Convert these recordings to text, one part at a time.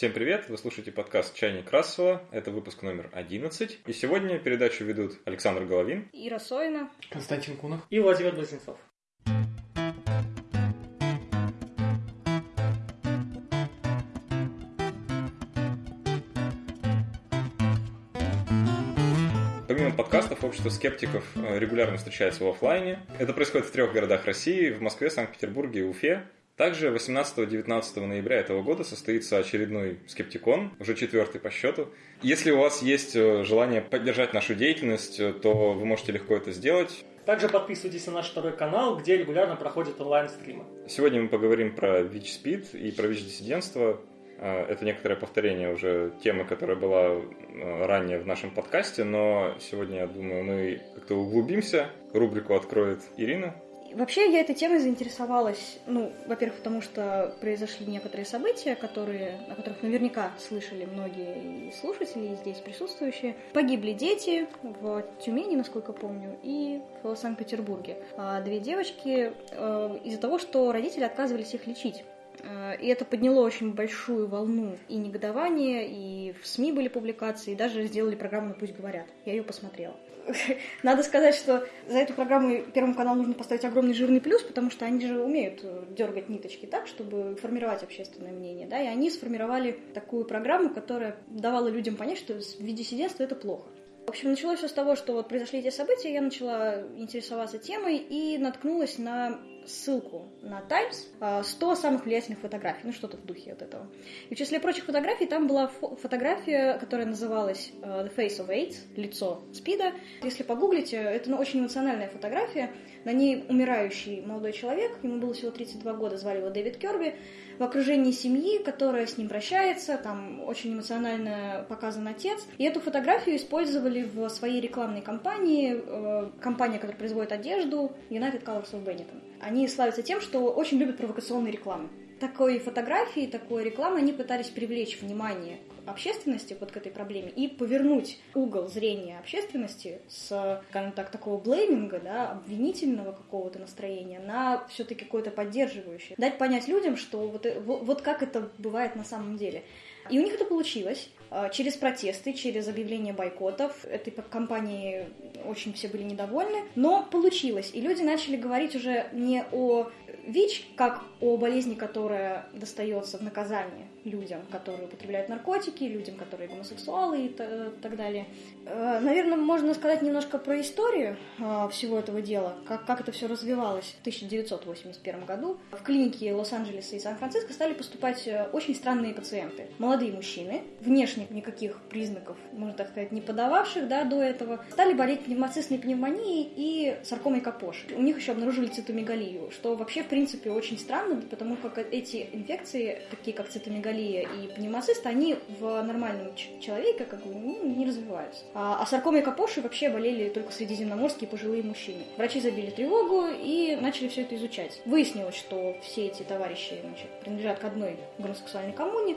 Всем привет! Вы слушаете подкаст «Чайник Расова». Это выпуск номер 11. И сегодня передачу ведут Александр Головин, Ира Сойна, Константин Кунов и Владимир Близнецов. Помимо подкастов, общество скептиков э, регулярно встречается в офлайне. Это происходит в трех городах России – в Москве, Санкт-Петербурге и Уфе. Также 18-19 ноября этого года состоится очередной Скептикон, уже четвертый по счету. Если у вас есть э, желание поддержать нашу деятельность, э, то вы можете легко это сделать. Также подписывайтесь на наш второй канал, где регулярно проходят онлайн-стримы. Сегодня мы поговорим про ВИЧ-СПИД и про ВИЧ-диссидентство. Э, это некоторое повторение уже темы, которая была ранее в нашем подкасте, но сегодня, я думаю, мы как-то углубимся. Рубрику откроет Ирина. Вообще я этой темой заинтересовалась, ну, во-первых, потому что произошли некоторые события, которые, о которых наверняка слышали многие слушатели, здесь присутствующие. Погибли дети в Тюмени, насколько помню, и в Санкт-Петербурге. А две девочки э, из-за того, что родители отказывались их лечить. Э, и это подняло очень большую волну и негодования, и в СМИ были публикации, и даже сделали программу «Пусть говорят». Я ее посмотрела. Надо сказать, что за эту программу Первому каналу нужно поставить огромный жирный плюс, потому что они же умеют э, дергать ниточки так, чтобы формировать общественное мнение. Да? И они сформировали такую программу, которая давала людям понять, что виде-сиденство это плохо. В общем, началось все с того, что вот произошли эти события, я начала интересоваться темой и наткнулась на ссылку на Times 100 самых влиятельных фотографий, ну что-то в духе вот этого. И в числе прочих фотографий там была фо- фотография, которая называлась The Face of AIDS, лицо СПИДа. Если погуглите, это ну, очень эмоциональная фотография. На ней умирающий молодой человек, ему было всего 32 года, звали его Дэвид Керби, в окружении семьи, которая с ним прощается, там очень эмоционально показан отец. И эту фотографию использовали в своей рекламной кампании, э, компания, которая производит одежду, United Colors of Benetton. Они славятся тем, что очень любят провокационные рекламы такой фотографии, такой рекламы они пытались привлечь внимание общественности вот к этой проблеме и повернуть угол зрения общественности с, скажем так, такого блейминга, да, обвинительного какого-то настроения на все-таки какое-то поддерживающее. Дать понять людям, что вот, э, вот как это бывает на самом деле. И у них это получилось. А, через протесты, через объявление бойкотов. Этой компании очень все были недовольны, но получилось. И люди начали говорить уже не о ВИЧ как о болезни, которая достается в наказание людям, которые употребляют наркотики, людям, которые гомосексуалы и так далее. Э, Наверное, можно сказать немножко про историю э, всего этого дела, как, как это все развивалось в 1981 году. В клинике Лос-Анджелеса и Сан-Франциско стали поступать э, очень странные пациенты. Молодые мужчины, внешне никаких признаков, можно так сказать, не подававших да, до этого, стали болеть пневмоцистной пневмонией и саркомой Капоши. У них еще обнаружили цитомегалию, что вообще, в принципе, очень странно, потому как эти инфекции, такие как цитомегалия, мегалия и пневмоцист, они в нормальном человеке как бы ну, не развиваются. А, а саркомой Капоши вообще болели только средиземноморские пожилые мужчины. Врачи забили тревогу и начали все это изучать. Выяснилось, что все эти товарищи значит, принадлежат к одной гомосексуальной коммуне.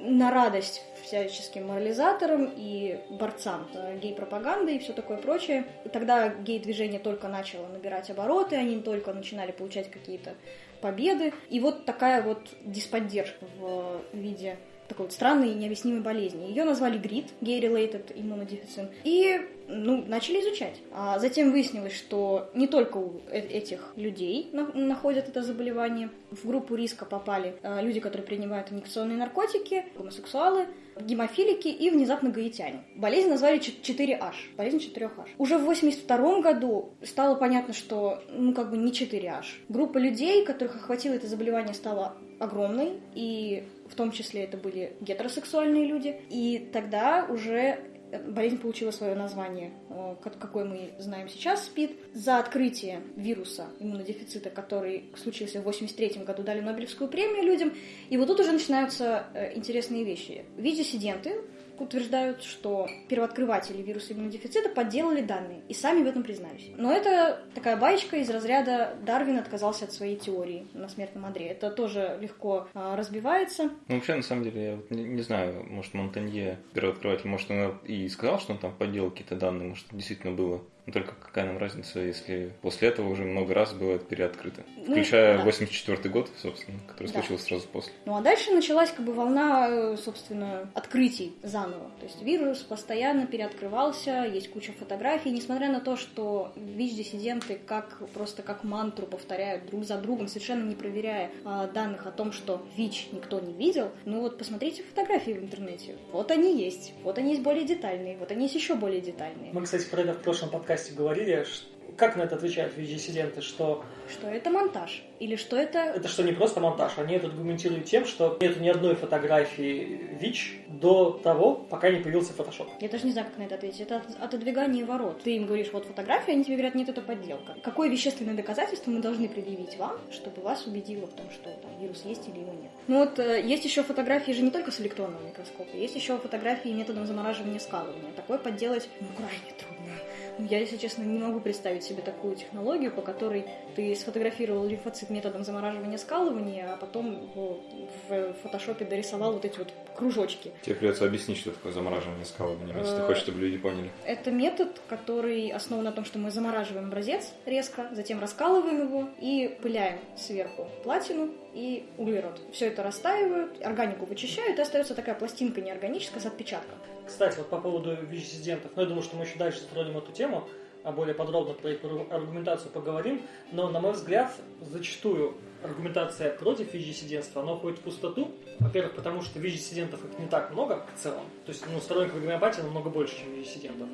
На радость всяческим морализаторам и борцам гей-пропаганды и все такое прочее. Тогда гей-движение только начало набирать обороты, они только начинали получать какие-то победы. И вот такая вот дисподдержка в виде такой вот странной и необъяснимой болезни. Ее назвали ГРИД, Gay-Related Immunodeficient, и ну, начали изучать. А затем выяснилось, что не только у э, этих людей находят это заболевание. В группу риска попали э, люди, которые принимают инъекционные наркотики, гомосексуалы, гемофилики и внезапно гаитяне. Болезнь назвали 4H, болезнь 4H. Уже в 82 году стало понятно, что ну как бы не 4H. Группа людей, которых охватило это заболевание, стала огромной, и в том числе это были гетеросексуальные люди. И тогда уже болезнь получила свое название, э, какое мы знаем сейчас, СПИД. За открытие вируса иммунодефицита, который случился в 1983 году, дали Нобелевскую премию людям. И вот тут уже начинаются э, интересные вещи. Виз-диссиденты утверждают, что первооткрыватели вируса иммунодефицита подделали данные и сами в этом признались. Но это такая баечка из разряда Дарвин отказался от своей теории на смертном одре. Это тоже легко а, разбивается. Ну, вообще, на самом деле, я вот не, не знаю, может, Монтанье, первооткрыватель, может, он и сказал, что он там подделал какие-то данные, может, действительно было Но только какая нам разница, если после этого уже много раз было это переоткрыто. Ну, Включая да. 84 год, собственно, который Да. случился сразу после. Ну а дальше началась как бы волна, э, собственно, открытий заново. То есть вирус постоянно переоткрывался, есть куча фотографий, несмотря на то, что ВИЧ-диссиденты как просто как мантру повторяют друг за другом, совершенно не проверяя а, данных о том, что ВИЧ никто не видел. Ну вот посмотрите фотографии в интернете. Вот они есть. Вот они есть более детальные, вот они есть еще более детальные. Мы, кстати, про это в прошлом подкасте говорили. ш- Как на это отвечают ВИЧ-диссиденты, что Что это монтаж? Или что это... это что не просто монтаж, они это аргументируют тем, что нет ни одной фотографии ВИЧ до того, пока не появился фотошоп. Я даже не знаю, как на это ответить. Это от- отодвигание ворот. Ты им говоришь, вот фотография, они тебе говорят, нет, это подделка. Какое вещественное доказательство мы должны предъявить вам, чтобы вас убедило в том, что там вирус есть или его нет? Ну вот э, есть еще фотографии же не только с электронного микроскопа, есть еще фотографии методом замораживания скалывания. Такое подделать ну, крайне трудно. Я, если честно, не могу представить себе такую технологию, по которой ты сфотографировал лимфоцит методом замораживания скалывания, а потом его в фотошопе дорисовал вот эти вот кружочки. Тебе придется объяснить, что такое замораживание скалывания, если ты Э, хочешь, чтобы люди поняли. Это метод, который основан на том, что мы замораживаем образец резко, затем раскалываем его и пыляем сверху платину и углерод. Все это растаивают, органику вычищают, и остается такая пластинка неорганическая с отпечатком. Кстати, вот по поводу ВИЧ-диссидентов, ну, я думаю, что мы еще дальше затронем эту тему, а более подробно про их аргументацию поговорим, но, на мой взгляд, зачастую аргументация против ВИЧ-диссидентства, она уходит в пустоту. Во-первых, потому что ВИЧ-диссидентов их не так много в целом, то есть, ну, сторонников гомеопатии намного больше, чем ВИЧ-диссидентов.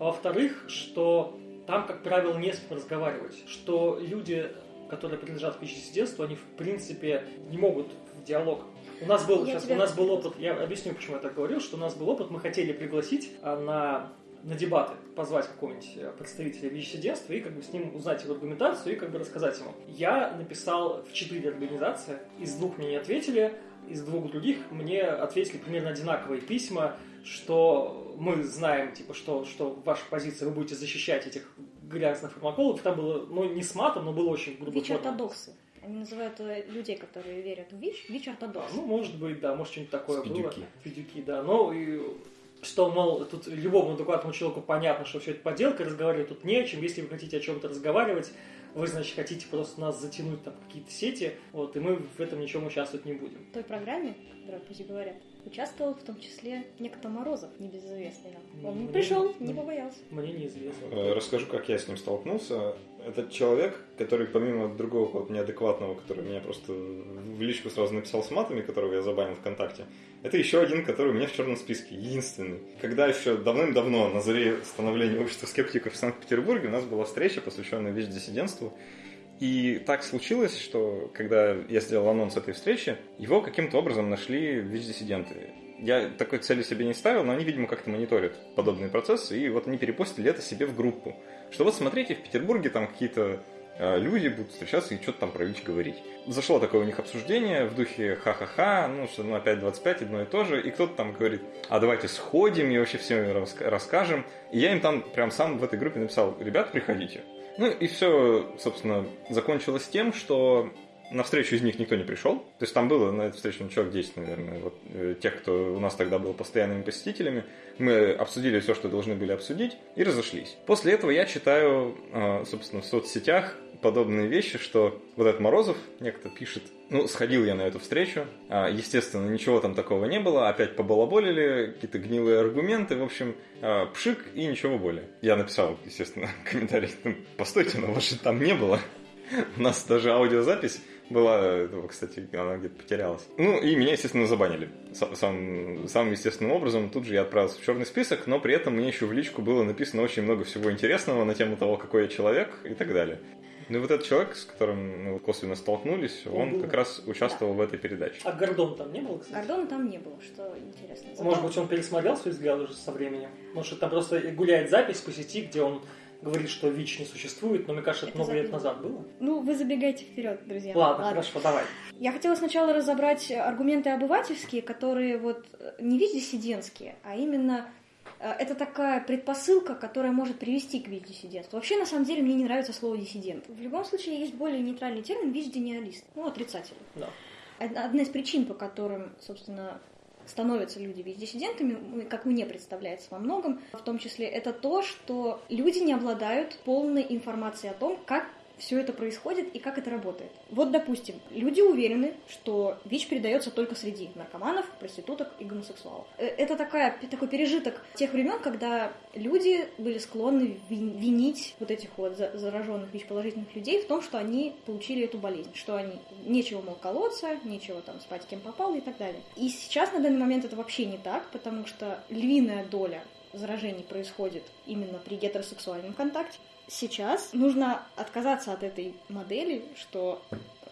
А во-вторых, что там, как правило, не с кем разговаривать, что люди, которые принадлежат к ВИЧ-диссидентству, они, в принципе, не могут в диалог у нас был, сейчас, у нас был опыт, я объясню, почему я так говорил, что у нас был опыт, мы хотели пригласить а, на, на дебаты, позвать какого-нибудь э, представителя ВИЧ-сиденства и как бы с ним узнать его аргументацию и как бы рассказать ему. Я написал в четыре организации, из двух мне не ответили, из двух других мне ответили примерно одинаковые письма, что мы знаем, типа, что, что ваша позиция, вы будете защищать этих грязных фармакологов. Там было, ну, не с матом, но было очень грубо. ВИЧ-ортодоксы. Они называют э, людей, которые верят в ВИЧ, ВИЧ-ортодоксы. Ну, может быть, да, может, что-нибудь такое было. Федюки. Федюки, да. Ну, и что, мол, тут любому адекватному человеку понятно, что все это подделка, разговаривать тут не о чем. Если вы хотите о чем-то разговаривать, вы, значит, хотите просто нас затянуть там в какие-то сети, вот, и мы в этом ничем участвовать не будем. В той программе, которую пусть говорят, участвовал в том числе некто Морозов, небезызвестный нам. Он Мне- пришел, не побоялся. Мне неизвестно. Э, Расскажу, как я с ним столкнулся. Это человек, который помимо другого какого-то неадекватного, который меня просто в личку сразу написал с матами, которого я забанил ВКонтакте, это еще один, который у меня в черном списке, единственный. Когда еще давным-давно, на заре становления общества скептиков в Санкт-Петербурге, у нас была встреча, посвященная ВИЧ-диссидентству. И так случилось, что когда я сделал анонс этой встречи, его каким-то образом нашли ВИЧ-диссиденты. Я такой цели себе не ставил, но они, видимо, как-то мониторят подобные процессы, и вот они перепостили это себе в группу. Что вот смотрите, в Петербурге там какие-то э, люди будут встречаться и что-то там про ВИЧ говорить. Зашло такое у них обсуждение в духе ха-ха-ха, ну что, ну опять 25, одно и то же, и кто-то там говорит, а давайте сходим и вообще всем расскажем. И я им там прям сам в этой группе написал, ребят, приходите. Ну и все, собственно, закончилось тем, что на встречу из них никто не пришел. То есть там было на этой встрече ну, человек 10, наверное, вот, э, тех, кто у нас тогда был постоянными посетителями. Мы обсудили все, что должны были обсудить, и разошлись. После этого я читаю, э, собственно, в соцсетях подобные вещи, что вот этот Морозов некто пишет, ну, сходил я на эту встречу, а, естественно, ничего там такого не было, опять побалаболили, какие-то гнилые аргументы, в общем, а, пшик и ничего более. Я написал, естественно, комментарий, «Ну, постойте, но вас же там не было. У нас даже аудиозапись была, этого, кстати, она где-то потерялась. Ну, и меня, естественно, забанили. Сам, сам- самым естественным образом тут же я отправился в черный список, но при этом мне еще в личку было написано очень много всего интересного на тему того, какой я человек и так далее. Ну и вот этот человек, с которым мы косвенно столкнулись, Он как раз участвовал в этой передаче. А Гордон там не было, кстати? Гордона там не было, что интересно. Зато- Может быть, он пересмотрел свои взгляды уже со временем? Может, там просто гуляет запись по сети, где он говорит, что ВИЧ не существует, но мне кажется, это Это много лет запись назад было. Ну, вы забегаете вперед, друзья. Ладно, хорошо, давай. Я хотела сначала разобрать аргументы обывательские, которые вот э, не ВИЧ-диссидентские, а именно э, это такая предпосылка, которая может привести к ВИЧ-диссидентству. Вообще, на самом деле, мне не нравится слово диссидент. В любом случае, есть более нейтральный термин ВИЧ-гениалист, ну, отрицательный. Да. Од- Одна из причин, по которым, собственно, становятся люди ВИЧ-диссидентами, как мне представляется во многом, в том числе, это то, что люди не обладают полной информацией о том, как все это происходит и как это работает. Вот, допустим, люди уверены, что ВИЧ передается только среди наркоманов, проституток и гомосексуалов. Э, это такая, такой пережиток тех времен, когда люди были склонны винить вот этих вот зараженных ВИЧ-положительных людей в том, что они получили эту болезнь, что они нечего, мол, колоться, нечего там спать кем попал и так далее. И сейчас на данный момент это вообще не так, потому что львиная доля заражений происходит именно при гетеросексуальном контакте сейчас нужно отказаться от этой модели, что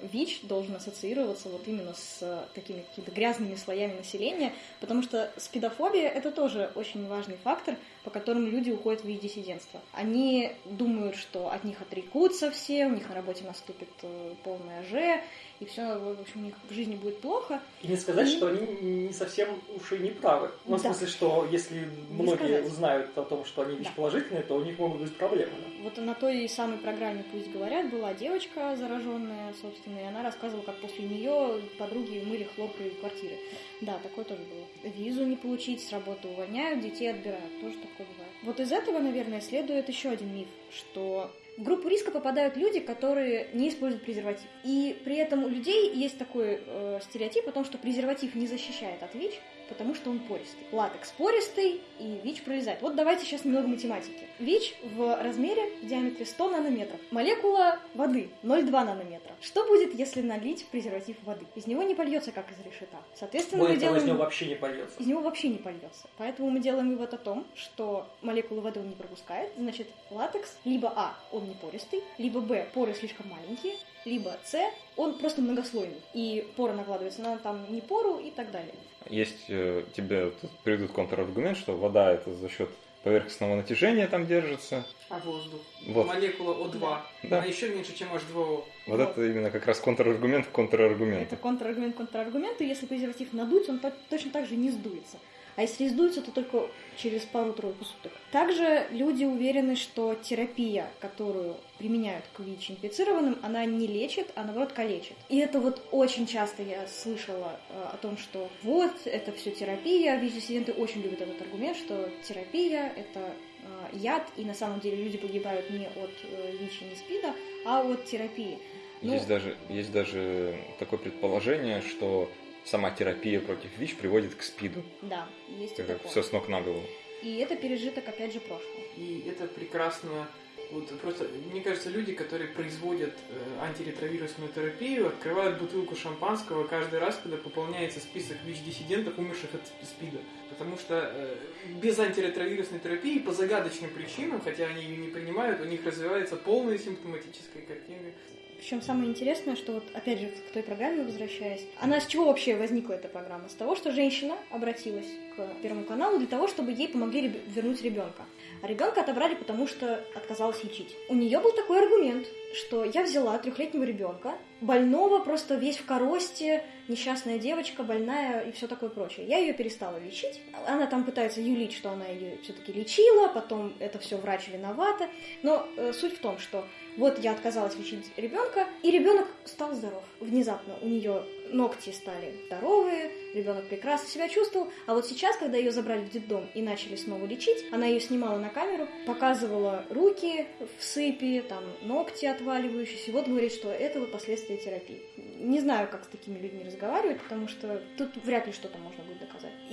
ВИЧ должен ассоциироваться вот именно с такими какими-то грязными слоями населения, потому что спидофобия — это тоже очень важный фактор, по которым люди уходят в ВИЧ-диссидентство. Они думают, что от них отрекутся все, у них на работе наступит э, полная Ж, и все, в общем, у них в жизни будет плохо. И не сказать, и... что они не совсем уж и не правы. Ну, да. в смысле, что если многие узнают о том, что они ВИЧ-положительные, да. то у них могут быть проблемы. Да? Вот на той самой программе «Пусть говорят» была девочка зараженная, собственно, и она рассказывала, как после нее подруги мыли хлоркой в квартире. Да, такое тоже было. Визу не получить, с работы увольняют, детей отбирают. Тоже такое бывает. Вот из этого, наверное, следует еще один миф, что в группу риска попадают люди, которые не используют презерватив. И при этом у людей есть такой э, стереотип о том, что презерватив не защищает от ВИЧ, потому что он пористый. Латекс пористый, и ВИЧ пролезает. Вот давайте сейчас немного математики. ВИЧ в размере, в диаметре 100 нанометров. Молекула воды 0,2 нанометра. Что будет, если налить презерватив воды? Из него не польется, как из решета. Соответственно, Более мы делаем... из него вообще не польется. Из него вообще не польется. Поэтому мы делаем вывод о том, что молекулы воды он не пропускает. Значит, латекс либо А, он не пористый, либо Б, поры слишком маленькие, либо С, он просто многослойный. И пора накладывается на там не пору и так далее. Есть э, тебе приведут контраргумент, что вода это за счет поверхностного натяжения там держится. А воздух? Вот. Молекула О2. Да. Она еще меньше, чем H2O. Вот, вот это именно как раз контраргумент к контраргументу. Это контраргумент к контраргументу. Если презерватив надуть, он точно так же не сдуется. А если сдуется, то только через пару-тройку суток. Также люди уверены, что терапия, которую применяют к ВИЧ-инфицированным, она не лечит, а наоборот калечит. И это вот очень часто я слышала э, о том, что вот, это все терапия. ВИЧ-диссиденты очень любят этот аргумент, что терапия — это э, яд, и на самом деле люди погибают не от э, ВИЧ и не СПИДа, а от терапии. Ну, есть, даже, есть даже такое предположение, что сама терапия против ВИЧ приводит к СПИДу. Да, есть это. Все с ног на голову. И это пережиток, опять же, прошлого. И это прекрасно вот просто, мне кажется, люди, которые производят э, антиретровирусную терапию, открывают бутылку шампанского каждый раз, когда пополняется список ВИЧ-диссидентов, умерших от СПИДа. Потому что э, без антиретровирусной терапии по загадочным причинам, хотя они ее не принимают, у них развивается полная симптоматическая картина причем самое интересное, что вот опять же к той программе возвращаясь, она с чего вообще возникла эта программа? С того, что женщина обратилась к Первому каналу для того, чтобы ей помогли вернуть ребенка. А ребенка отобрали, потому что отказалась лечить. У нее был такой аргумент, что я взяла трехлетнего ребенка, больного, просто весь в коросте, несчастная девочка, больная и все такое прочее. Я ее перестала лечить. Она там пытается юлить, что она ее все-таки лечила, потом это все врач виновата. Но э, суть в том, что вот я отказалась лечить ребенка, и ребенок стал здоров. Внезапно у нее ногти стали здоровые, ребенок прекрасно себя чувствовал. А вот сейчас, когда ее забрали в детдом и начали снова лечить, она ее снимала на камеру, показывала руки в сыпи, там ногти отваливающиеся. Вот говорит, что это вот последствия терапии. Не знаю, как с такими людьми разговаривать, потому что тут вряд ли что-то можно будет.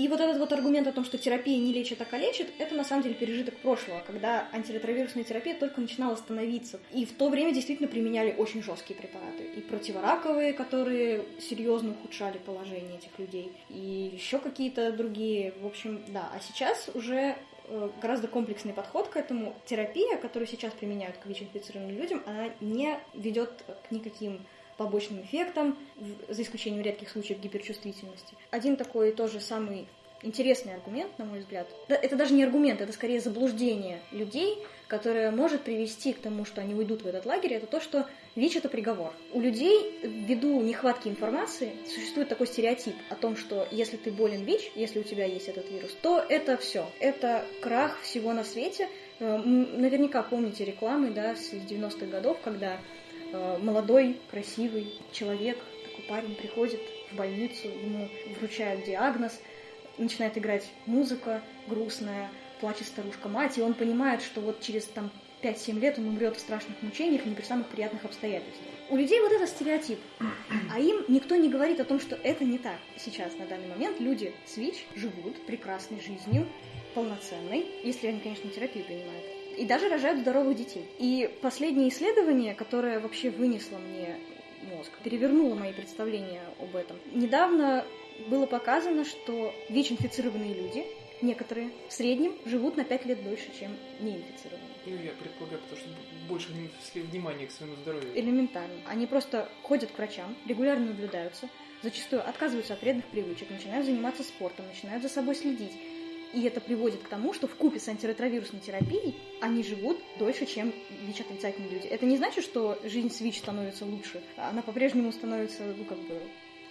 И вот этот вот аргумент о том, что терапия не лечит, а калечит, это на самом деле пережиток прошлого, когда антиретровирусная терапия только начинала становиться. И в то время действительно применяли очень жесткие препараты. И противораковые, которые серьезно ухудшали положение этих людей, и еще какие-то другие. В общем, да. А сейчас уже э, гораздо комплексный подход к этому. Терапия, которую сейчас применяют к ВИЧ-инфицированным людям, она не ведет к никаким побочным эффектам, за исключением редких случаев гиперчувствительности. Один такой тоже самый интересный аргумент, на мой взгляд. Это даже не аргумент, это скорее заблуждение людей, которое может привести к тому, что они уйдут в этот лагерь, это то, что ВИЧ – это приговор. У людей, ввиду нехватки информации, существует такой стереотип о том, что если ты болен ВИЧ, если у тебя есть этот вирус, то это все. Это крах всего на свете. Э, наверняка помните рекламы да, с 90-х годов, когда молодой, красивый человек, такой парень приходит в больницу, ему вручают диагноз – начинает играть музыка грустная, плачет старушка-мать, и он понимает, что вот через там 5-7 лет он умрет в страшных мучениях не при самых приятных обстоятельствах. У людей вот это стереотип, а им никто не говорит о том, что это не так. Сейчас, на данный момент, люди с ВИЧ живут прекрасной жизнью, полноценной, если они, конечно, терапию принимают. И даже рожают здоровых детей. И последнее исследование, которое вообще вынесло мне мозг, перевернуло мои представления об этом. Недавно было показано, что ВИЧ-инфицированные люди, некоторые, в среднем живут на 5 лет дольше, чем неинфицированные. Ну, я предполагаю, потому что больше внимания к своему здоровью. Элементарно. Они просто ходят к врачам, регулярно наблюдаются, зачастую отказываются от вредных привычек, начинают заниматься спортом, начинают за собой следить. И это приводит к тому, что в купе с антиретровирусной терапией они живут дольше, чем ВИЧ-отрицательные люди. Это не значит, что жизнь с ВИЧ становится лучше. Она по-прежнему становится, ну, как бы,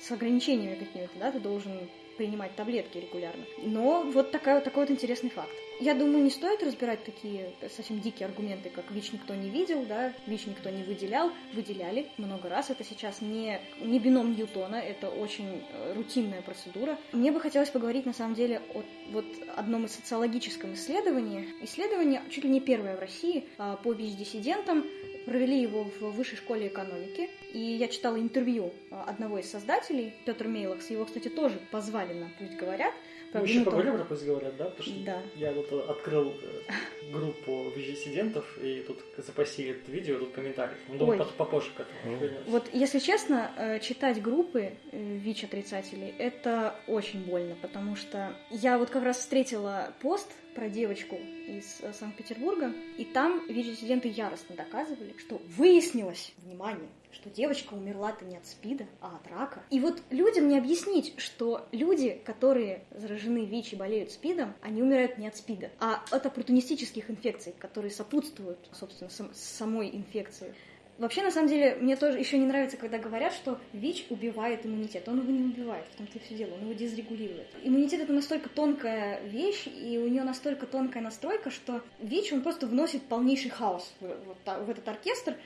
с ограничениями какими-то, да, ты должен принимать таблетки регулярно. Но вот такая, такой вот интересный факт. Я думаю, не стоит разбирать такие совсем дикие аргументы, как ВИЧ никто не видел, да, ВИЧ никто не выделял. Выделяли много раз. Это сейчас не, не бином Ньютона, это очень э, рутинная процедура. Мне бы хотелось поговорить, на самом деле, о вот одном из социологическом исследовании. Исследование чуть ли не первое в России а, по ВИЧ-диссидентам. Провели его в Высшей школе экономики. И я читала интервью а, одного из создателей, Петр Мейлахс. Его, кстати, тоже позвали на «Пусть говорят». Мы еще поговорим про «Пусть говорят», да? Потому что да. я вот открыл э, группу ВИЧ-диссидентов, и тут запасили это видео, тут комментариев. Ну, думаю, попозже к этому вернемся. Вот, если честно, э, читать группы э, ВИЧ-отрицателей, это очень больно, потому что я вот как раз встретила пост про девочку из Санкт-Петербурга, и там ВИЧ-диссиденты яростно доказывали, что выяснилось, внимание, что девочка умерла-то не от СПИДа, а от рака. И вот людям не объяснить, что люди, которые заражены ВИЧ и болеют СПИДом, они умирают не от СПИДа, а от оппортунистических инфекций, которые сопутствуют, собственно, сам, самой инфекции. Вообще, на самом деле, мне тоже еще не нравится, когда говорят, что ВИЧ убивает иммунитет. Он его не убивает, в том-то и все дело, он его дезрегулирует. Иммунитет это настолько тонкая вещь, и у нее настолько тонкая настройка, что ВИЧ, он просто вносит полнейший хаос в, в, в этот оркестр,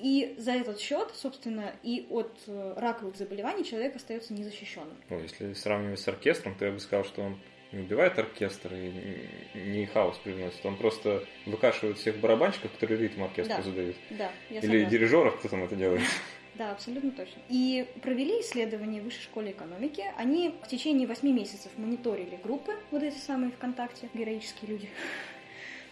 и за этот счет, собственно, и от э, раковых заболеваний человек остается незащищенным. Ну, если сравнивать с оркестром, то я бы сказал, что он не убивает оркестр и не хаос привносит, он просто выкашивает всех барабанщиков, которые ритм оркестру да. задают. Да, я Или согласна. дирижеров, кто там это делает. Да, абсолютно точно. И провели исследование в Высшей школе экономики. Они в течение восьми месяцев мониторили группы, вот эти самые ВКонтакте, героические люди,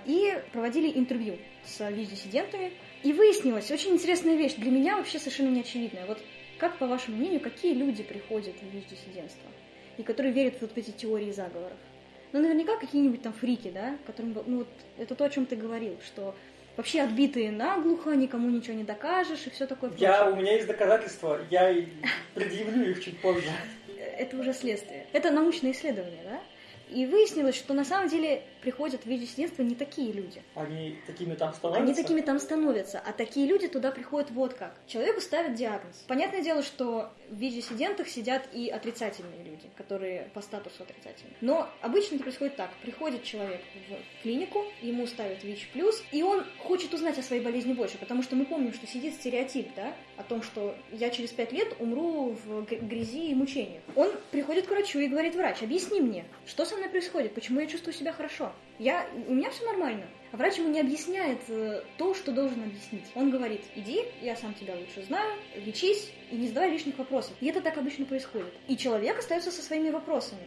и проводили интервью с ВИЧ-диссидентами. И выяснилась очень интересная вещь, для меня вообще совершенно неочевидная. Вот как, по вашему мнению, какие люди приходят в ВИЧ-диссидентство? И которые верят в вот эти теории заговоров? Ну, наверняка какие-нибудь там фрики, да, которым, ну, вот это то, о чем ты говорил, что вообще отбитые наглухо, никому ничего не докажешь и все такое Я, прочее. у меня есть доказательства, я предъявлю их чуть позже. Это уже следствие. Это научное исследование, да? И выяснилось, что на самом деле приходят в ВИЧ-диссидентство не такие люди. Они такими там становятся? Они такими там становятся, а такие люди туда приходят вот как. Человеку ставят диагноз. Понятное дело, что в ВИЧ-диссидентах сидят и отрицательные люди, которые по статусу отрицательные. Но обычно это происходит так. Приходит человек в клинику, ему ставят ВИЧ+, и он хочет узнать о своей болезни больше, потому что мы помним, что сидит стереотип, да, о том, что я через пять лет умру в грязи и мучениях. Он приходит к врачу и говорит, врач, объясни мне, что со мной происходит, почему я чувствую себя хорошо. Я, у меня все нормально. А врач ему не объясняет э, то, что должен объяснить. Он говорит, иди, я сам тебя лучше знаю, лечись и не задавай лишних вопросов. И это так обычно происходит. И человек остается со своими вопросами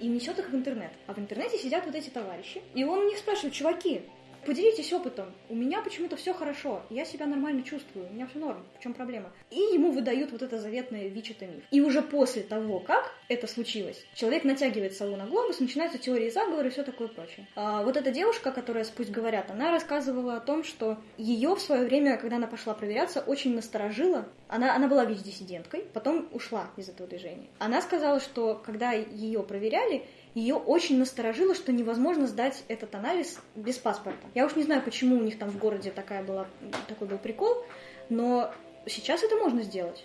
и несет их в интернет. А в интернете сидят вот эти товарищи, и он у них спрашивает, чуваки, поделитесь опытом. У меня почему-то все хорошо, я себя нормально чувствую, у меня все норм, в чем проблема? И ему выдают вот это заветное ВИЧ это миф. И уже после того, как это случилось, человек натягивает сову на глобус, начинаются теории заговора и все такое прочее. А вот эта девушка, которая пусть говорят, она рассказывала о том, что ее в свое время, когда она пошла проверяться, очень насторожила. Она, она была ВИЧ-диссиденткой, потом ушла из этого движения. Она сказала, что когда ее проверяли, ее очень насторожило, что невозможно сдать этот анализ без паспорта. Я уж не знаю, почему у них там в городе такая была, такой был прикол, но сейчас это можно сделать.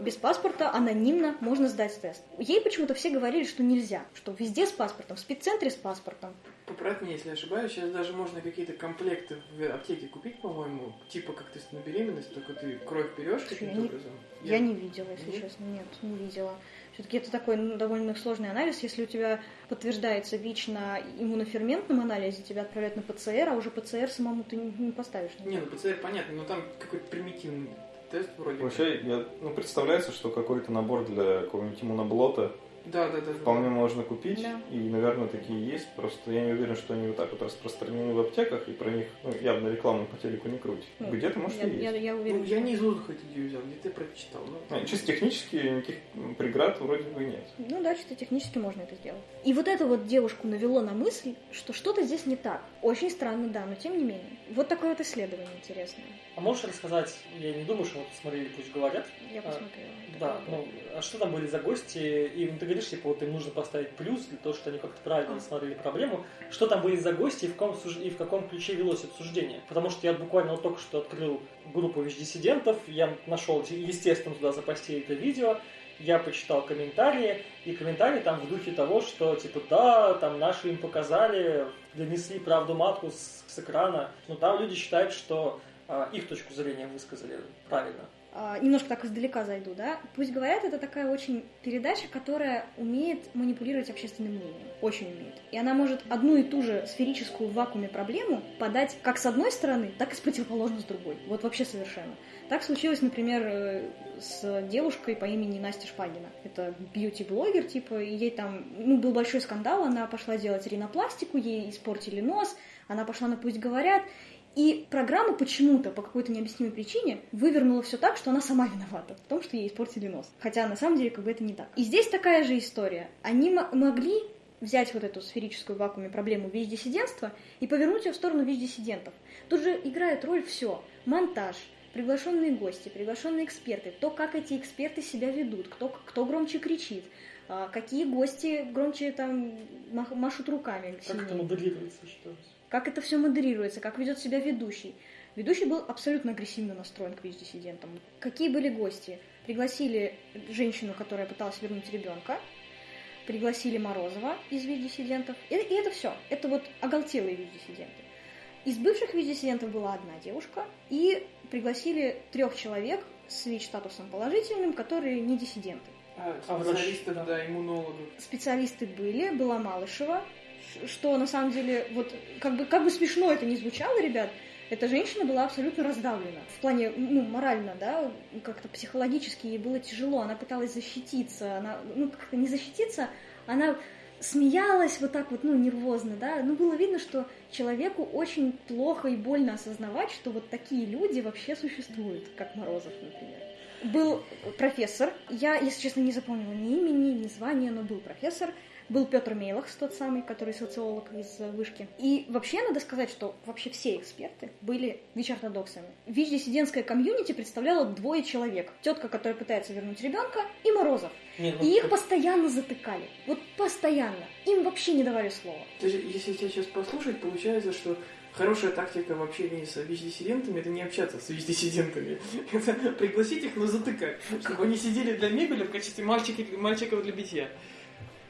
Без паспорта, анонимно можно сдать тест. Ей почему-то все говорили, что нельзя, что везде с паспортом, в спеццентре с паспортом. Поправь меня, если ошибаюсь, сейчас даже можно какие-то комплекты в аптеке купить, по-моему, типа как тест на беременность, только ты кровь берешь каким-то образом. Я, я не видела, если нет? честно, нет, не видела. Все-таки это такой ну, довольно сложный анализ. Если у тебя подтверждается ВИЧ на иммуноферментном анализе, тебя отправляют на ПЦР, а уже ПЦР самому ты не, поставишь. Не, ну ПЦР понятно, но там какой-то примитивный тест вроде. Вообще, я, ну, представляется, что какой-то набор для какого-нибудь иммуноблота Да, да, да. вполне можно купить, Да. и, наверное, такие есть, просто я не уверен, что они вот так вот распространены в аптеках, и про них ну, явно рекламу по телеку не крутят. Ну, Где-то, может, я, и есть. я, я Ну, уверена. я не из воздуха эту идею взял, где-то я прочитал. Ну, А, Чисто технически никаких преград вроде бы нет. Ну да, чисто технически можно это сделать. И вот это вот девушку навело на мысль, что что-то здесь не так. Очень странно, да, но тем не менее. Вот такое вот исследование интересное. А можешь рассказать, я не думаю, что вот смотрели, пусть говорят. Я А, посмотрела. Да, ну, а что там были за гости? И ну, ты говоришь, типа, вот им нужно поставить плюс для того, что они как-то правильно рассмотрели проблему. Что там были за гости и в, каком, суж- и в каком ключе велось обсуждение? Потому что я буквально вот только что открыл группу ВИЧ-диссидентов, я нашел, естественно, туда запостили это видео, я почитал комментарии, и комментарии там в духе того, что, типа, да, там наши им показали, донесли правду матку с, с экрана. Но там люди считают, что а, их точку зрения высказали правильно. А, немножко так издалека зайду, да. Пусть говорят, это такая очень передача, которая умеет манипулировать общественным мнением. Очень умеет. И она может одну и ту же сферическую в вакууме проблему подать как с одной стороны, так и с противоположной с другой. Вот вообще совершенно. Так случилось, например, э, с девушкой по имени Настя Шпагина. Это бьюти-блогер, типа, и ей там, ну, был большой скандал, она пошла делать ринопластику, ей испортили нос, она пошла на «Пусть говорят», и программа почему-то, по какой-то необъяснимой причине, вывернула все так, что она сама виновата в том, что ей испортили нос. Хотя на самом деле как бы это не так. И здесь такая же история. Они могли взять вот эту сферическую в вакууме проблему ВИЧ-диссидентства и повернуть ее в сторону ВИЧ-диссидентов. Тут же играет роль все. Монтаж, приглашенные гости, приглашенные эксперты, то, как эти эксперты себя ведут, кто, кто громче кричит, а, какие гости громче там машут руками. Как это сильнее моделируется, что ли? Как это все модерируется, как ведет себя ведущий. Ведущий был абсолютно агрессивно настроен к ВИЧ-диссидентам. Какие были гости? Пригласили женщину, которая пыталась вернуть ребенка, пригласили Морозова из ВИЧ-диссидентов, и, и это все. Это вот оголтелые ВИЧ-диссиденты. Из бывших ВИЧ-диссидентов была одна девушка, и пригласили трех человек с ВИЧ-статусом положительным, которые не диссиденты. а, А врач- специалисты, да. иммунологов. специалисты были, была Малышева, что на самом деле, вот как бы, как бы смешно это не звучало, ребят, эта женщина была абсолютно раздавлена. В плане, ну, морально, да, как-то психологически ей было тяжело, она пыталась защититься, она, ну, как-то не защититься, она смеялась вот так вот, ну, нервозно, да, ну, было видно, что человеку очень плохо и больно осознавать, что вот такие люди вообще существуют, как Морозов, например. Был профессор, я, если честно, не запомнила ни имени, ни звания, но был профессор, был Петр Мейлахс, тот самый, который социолог из э, вышки. И вообще надо сказать, что вообще все эксперты были ВИЧ-ортодоксами. ВИЧ-диссидентское комьюнити представляло двое человек. Тетка, которая пытается вернуть ребенка, и Морозов. Не, ну, И их постоянно затыкали. Вот постоянно. Им вообще не давали слова. То есть, если тебя сейчас послушать, получается, что хорошая тактика в общении с ВИЧ-диссидентами это не общаться с ВИЧ-диссидентами. Это пригласить их, но затыкать. Чтобы они сидели для мебели в качестве мальчиков для битья.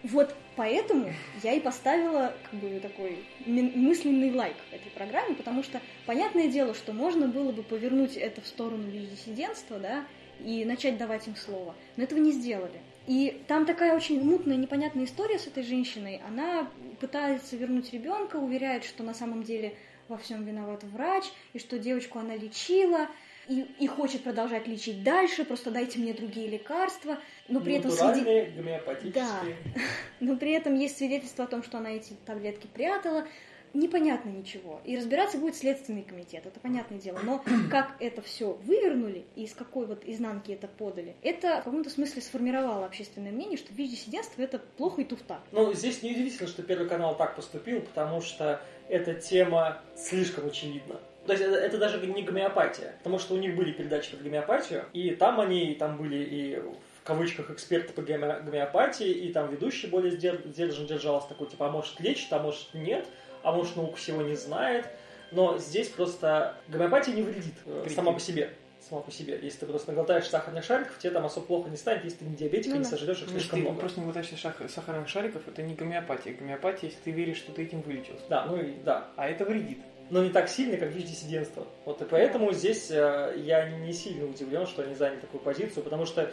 Вот поэтому я и поставила как бы такой мысленный лайк этой программе, потому что понятное дело, что можно было бы повернуть это в сторону диссидентства, да, и начать давать им слово, но этого не сделали. И там такая очень мутная, непонятная история с этой женщиной. Она пытается вернуть ребенка, уверяет, что на самом деле во всем виноват врач, и что девочку она лечила, и, и хочет продолжать лечить дальше, просто дайте мне другие лекарства, но при этом натуральные, гомеопатические. но при этом есть свидетельство о том, что она эти таблетки прятала. Непонятно ничего. И разбираться будет Следственный комитет, это понятное дело. Но как это все вывернули и из какой вот изнанки это подали, это в каком-то смысле сформировало общественное мнение, что ВИЧ-диссидентство это плохо и туфта. Ну, здесь неудивительно, что Первый канал так поступил, потому что эта тема слишком очевидна. То есть это, это даже не гомеопатия, потому что у них были передачи про гомеопатию, и там они, там были и в кавычках эксперты по гоме- гомеопатии, и там ведущий более сдер- сдержанно держался такой, типа, а может лечит, а может нет, а может наука всего не знает. Но здесь просто гомеопатия не вредит э, Прикинь. сама по себе. Сама по себе. Если ты просто наглотаешь сахарных шариков, тебе там особо плохо не станет, если ты не диабетик Ну и не сожрешь их слишком ты много. просто не глотаешь шах- сахарных шариков, это не гомеопатия. Гомеопатия, если ты веришь, что ты этим вылечился. Да, ну и да. А это вредит. Но не так сильно, как ВИЧ-диссидентство. Вот и поэтому здесь э, я не сильно удивлен, что они заняли такую позицию, потому что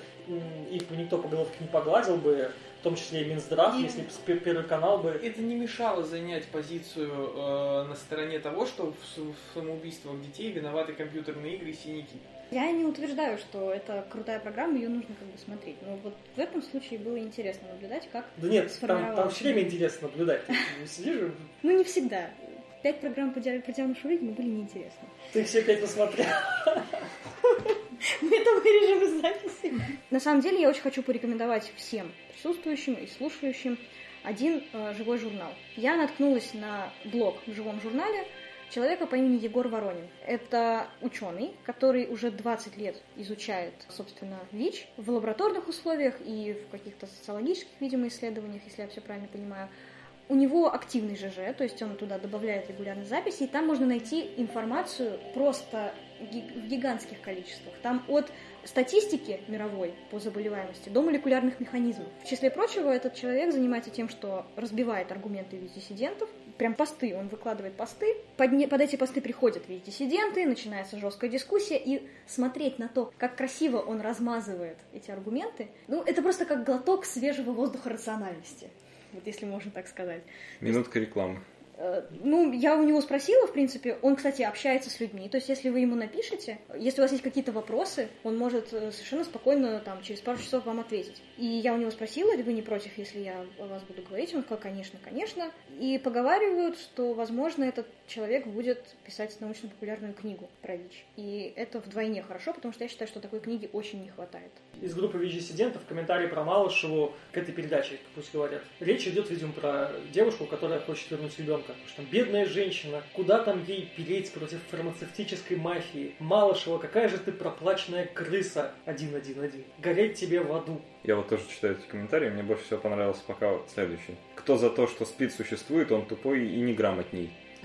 их бы никто по головке не погладил бы, в том числе и Минздрав, и... если бы Первый канал бы... Это не мешало занять позицию э, на стороне того, что в, в самоубийствах детей виноваты компьютерные игры и синяки. Я не утверждаю, что это крутая программа, ее нужно как бы смотреть. Но вот в этом случае было интересно наблюдать, как Да нет, там, там все время интересно наблюдать. Ты сидишь... Ну, не всегда. Пять программ по делу шуризма были неинтересны. Ты все пять посмотрел? Это вырежем из записи. На самом деле, я очень хочу порекомендовать всем присутствующим и слушающим один э, живой журнал. Я наткнулась на блог в живом журнале человека по имени Егор Воронин. Это ученый, который уже 20 лет изучает, собственно, ВИЧ в лабораторных условиях и в каких-то социологических, видимо, исследованиях, если я все правильно понимаю. У него активный ЖЖ, то есть он туда добавляет регулярные записи, и там можно найти информацию просто в гигантских количествах. Там от статистики мировой по заболеваемости до молекулярных механизмов. В числе прочего, этот человек занимается тем, что разбивает аргументы диссидентов, прям посты, он выкладывает посты, под, не, под эти посты приходят весь диссиденты, начинается жесткая дискуссия, и смотреть на то, как красиво он размазывает эти аргументы, ну, это просто как глоток свежего воздуха рациональности вот если можно так сказать. Минутка рекламы. Э, ну, я у него спросила, в принципе, он, кстати, общается с людьми, то есть если вы ему напишете, если у вас есть какие-то вопросы, он может э, совершенно спокойно там через пару часов вам ответить. И я у него спросила, вы не против, если я о вас буду говорить? Он сказал, конечно, конечно. И поговаривают, что, возможно, этот человек будет писать научно-популярную книгу про ВИЧ. И это вдвойне хорошо, потому что я считаю, что такой книги очень не хватает. Из группы ВИЧ-диссидентов комментарий про Малышеву к этой передаче, пусть говорят. Речь идет, видимо, про девушку, которая хочет вернуть ребенка. Что там бедная женщина, куда там ей переть против фармацевтической мафии? Малышева, какая же ты проплаченная крыса 111. Гореть тебе в аду. Я вот тоже читаю эти комментарии, мне больше всего понравился пока вот следующий. Кто за то, что СПИД существует, он тупой и неграмотней.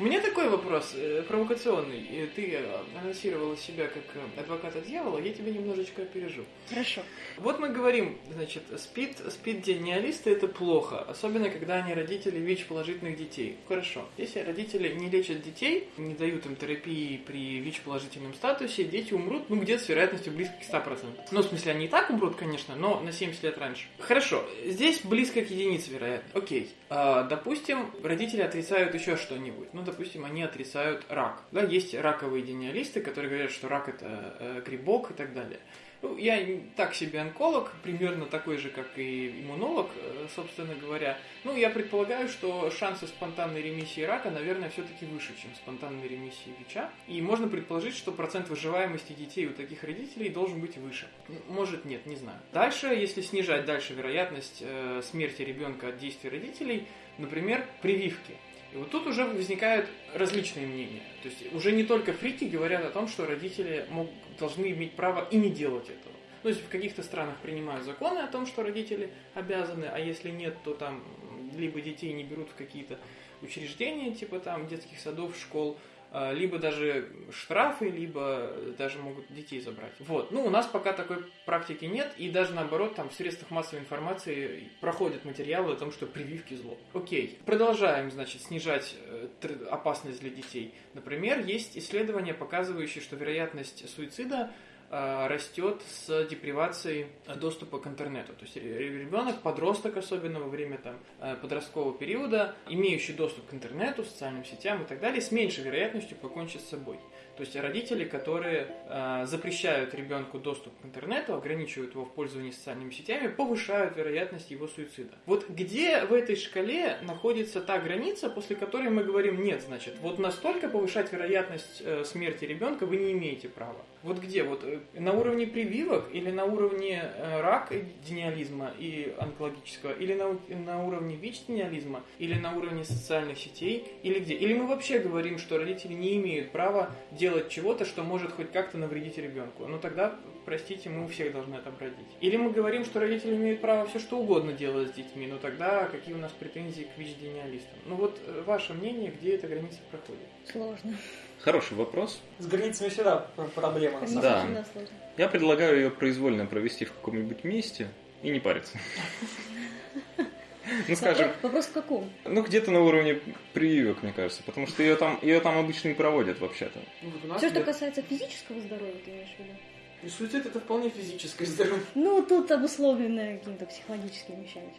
У меня такой вопрос, э, провокационный. Ты э, анонсировала себя как э, адвоката дьявола, я тебя немножечко опережу. Хорошо. Вот мы говорим, значит, спид, спид-диагнеалисты это плохо, особенно когда они родители ВИЧ-положительных детей. Хорошо. Если родители не лечат детей, не дают им терапии при ВИЧ-положительном статусе, дети умрут, ну, где-то с вероятностью близко к 100%. Ну, в смысле, они и так умрут, конечно, но на 70 лет раньше. Хорошо. Здесь близко к единице, вероятно. Окей. А, допустим, родители отрицают еще что-нибудь. Ну, допустим, они отрицают рак. Да, есть раковые гениалисты, которые говорят, что рак это э, грибок и так далее. Ну, я так себе онколог, примерно такой же, как и иммунолог, э, собственно говоря. Ну, я предполагаю, что шансы спонтанной ремиссии рака, наверное, все-таки выше, чем спонтанной ремиссии ВИЧа. И можно предположить, что процент выживаемости детей у таких родителей должен быть выше. Может, нет, не знаю. Дальше, если снижать дальше вероятность э, смерти ребенка от действий родителей, например, прививки – и вот тут уже возникают различные мнения. То есть уже не только фрики говорят о том, что родители мог, должны иметь право и не делать этого. Ну, есть в каких-то странах принимают законы о том, что родители обязаны, а если нет, то там либо детей не берут в какие-то учреждения, типа там детских садов, школ, либо даже штрафы, либо даже могут детей забрать. Вот. Ну, у нас пока такой практики нет, и даже наоборот, там в средствах массовой информации проходят материалы о том, что прививки зло. Окей. Продолжаем, значит, снижать э, опасность для детей. Например, есть исследования, показывающие, что вероятность суицида растет с депривацией доступа к интернету. То есть ребенок, подросток особенно во время там, э, подросткового периода, имеющий доступ к интернету, социальным сетям и так далее, с меньшей вероятностью покончит с собой. То есть родители, которые э, запрещают ребенку доступ к интернету, ограничивают его в пользовании социальными сетями, повышают вероятность его суицида. Вот где в этой шкале находится та граница, после которой мы говорим, нет, значит, вот настолько повышать вероятность э, смерти ребенка вы не имеете права. Вот где? Вот э, на уровне прививок или на уровне э, рака гениализма и онкологического, или на, на уровне ВИЧ-гениализма, или на уровне социальных сетей, или где? Или мы вообще говорим, что родители не имеют права делать чего-то, что может хоть как-то навредить ребенку. Ну тогда, простите, мы у всех должны это бродить. Или мы говорим, что родители имеют право все что угодно делать с детьми, но тогда какие у нас претензии к ВИЧ-гениалистам? Ну вот э, ваше мнение, где эта граница проходит? Сложно. Хороший вопрос. С границами всегда проблема. Да. Я предлагаю ее произвольно провести в каком-нибудь месте и не париться. Ну, скажем, Вопрос в каком? ну, где-то на уровне прививок, мне кажется, потому что ее там, ее там обычно не проводят вообще-то. Ну, Все, что касается физического здоровья, ты имеешь в виду? И суицид это вполне физическое здоровье. Ну, тут обусловлено какими-то психологическими вещами.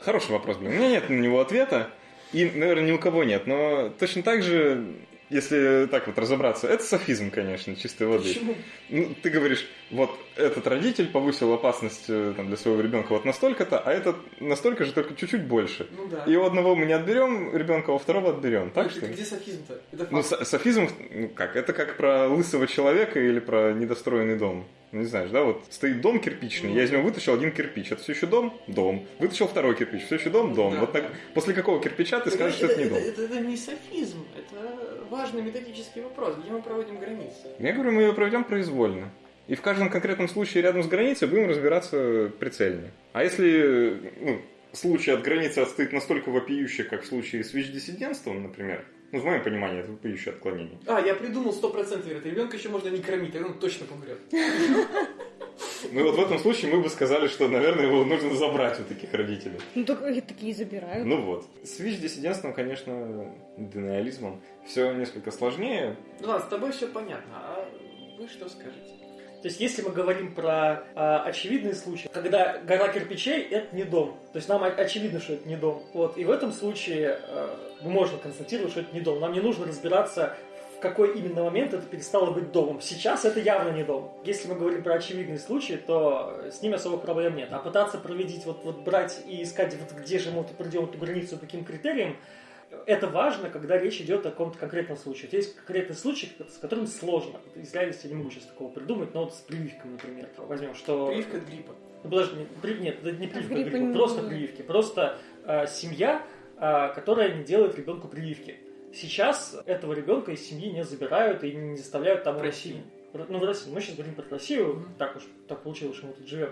Хороший вопрос, блин. У меня нет на него ответа, и, наверное, ни у кого нет, но точно так же, если так вот разобраться, это софизм, конечно, чистой воды. Почему? Ну, ты говоришь, вот этот родитель повысил опасность э, там, для своего ребенка вот настолько-то, а этот настолько же, только чуть-чуть больше. Ну да. И у одного мы не отберем ребенка, а у второго отберем. Так Ну, что? это Где софизм-то? Это Ну, со- софизм, ну как, это как про лысого человека или про недостроенный дом. Ну, не знаешь, да, вот стоит дом кирпичный, Ну. я из него вытащил один кирпич, это все еще дом? Дом. Вытащил второй кирпич, все еще дом? Дом. да, вот так, да. после какого кирпича ты скажешь, что это не дом? Это, это не софизм, это важный методический вопрос, где мы проводим границы. Я говорю, мы ее проведем произвольно. И в каждом конкретном случае рядом с границей будем разбираться прицельнее. А если ну, случай от границы отстоит настолько вопиющий, как в случае с ВИЧ-диссидентством, например, ну, в моем понимании, это вопиющее отклонение. А, я придумал 100% вероятно. Ребенка еще можно не кормить, тогда он точно помрет. Ну и вот в этом случае мы бы сказали, что, наверное, его нужно забрать у таких родителей. Ну, так, такие забирают. Ну вот. С ВИЧ-диссидентством, конечно, денеализмом все несколько сложнее. Ну ладно, с тобой все понятно, а вы что скажете? То есть, если мы говорим про а, очевидные случаи, когда гора кирпичей это не дом. То есть нам очевидно, что это не дом. Вот. И в этом случае а, можно констатировать, что это не дом. Нам не нужно разбираться, в какой именно момент это перестало быть домом. Сейчас это явно не дом. Если мы говорим про очевидные случаи, то с ними особых проблем нет. А пытаться проводить, вот, вот брать и искать, вот где же мы вот придем эту границу, по каким критериям, это важно, когда речь идет о каком-то конкретном случае. Вот есть конкретный случай, с которым сложно. Вот из реальности я не могу сейчас такого придумать, но вот с прививками, например, возьмем, что... Прививка от гриппа. Ну, подожди, не- при- нет, это не прививка, гриппа гриппа, не- просто прививки. Просто э, семья, э, которая не делает ребенку прививки. Сейчас этого ребенка из семьи не забирают и не заставляют там... В России. Ну, в России. Мы сейчас говорим про Россию, Мгм. так уж так получилось, что мы тут живем.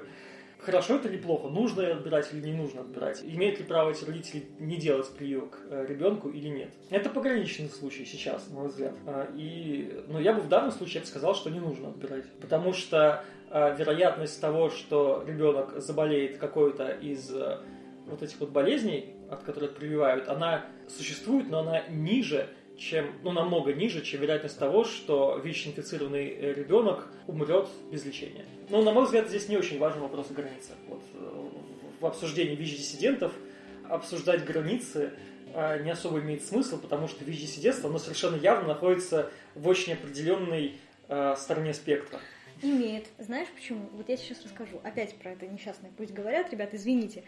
Хорошо это или плохо? Нужно отбирать или не нужно отбирать? Имеют ли право эти родители не делать прививок э, ребенку или нет? Это пограничный случай сейчас, на мой взгляд. А, И, но я бы в данном случае я бы сказал, что не нужно отбирать. Потому что э, вероятность того, что ребенок заболеет какой-то из э, вот этих вот болезней, от которых прививают, она существует, но она ниже, чем, ну, намного ниже, чем вероятность того, что ВИЧ-инфицированный э, ребенок умрет без лечения. Ну, на мой взгляд, здесь не очень важен вопрос границы. Вот, э, в обсуждении ВИЧ-диссидентов обсуждать границы э, не особо имеет смысл, потому что ВИЧ-диссидентство, оно совершенно явно находится в очень определенной э, стороне спектра. Имеет. Знаешь почему? Вот я сейчас расскажу. Опять про это несчастное. Пусть говорят, ребят, извините.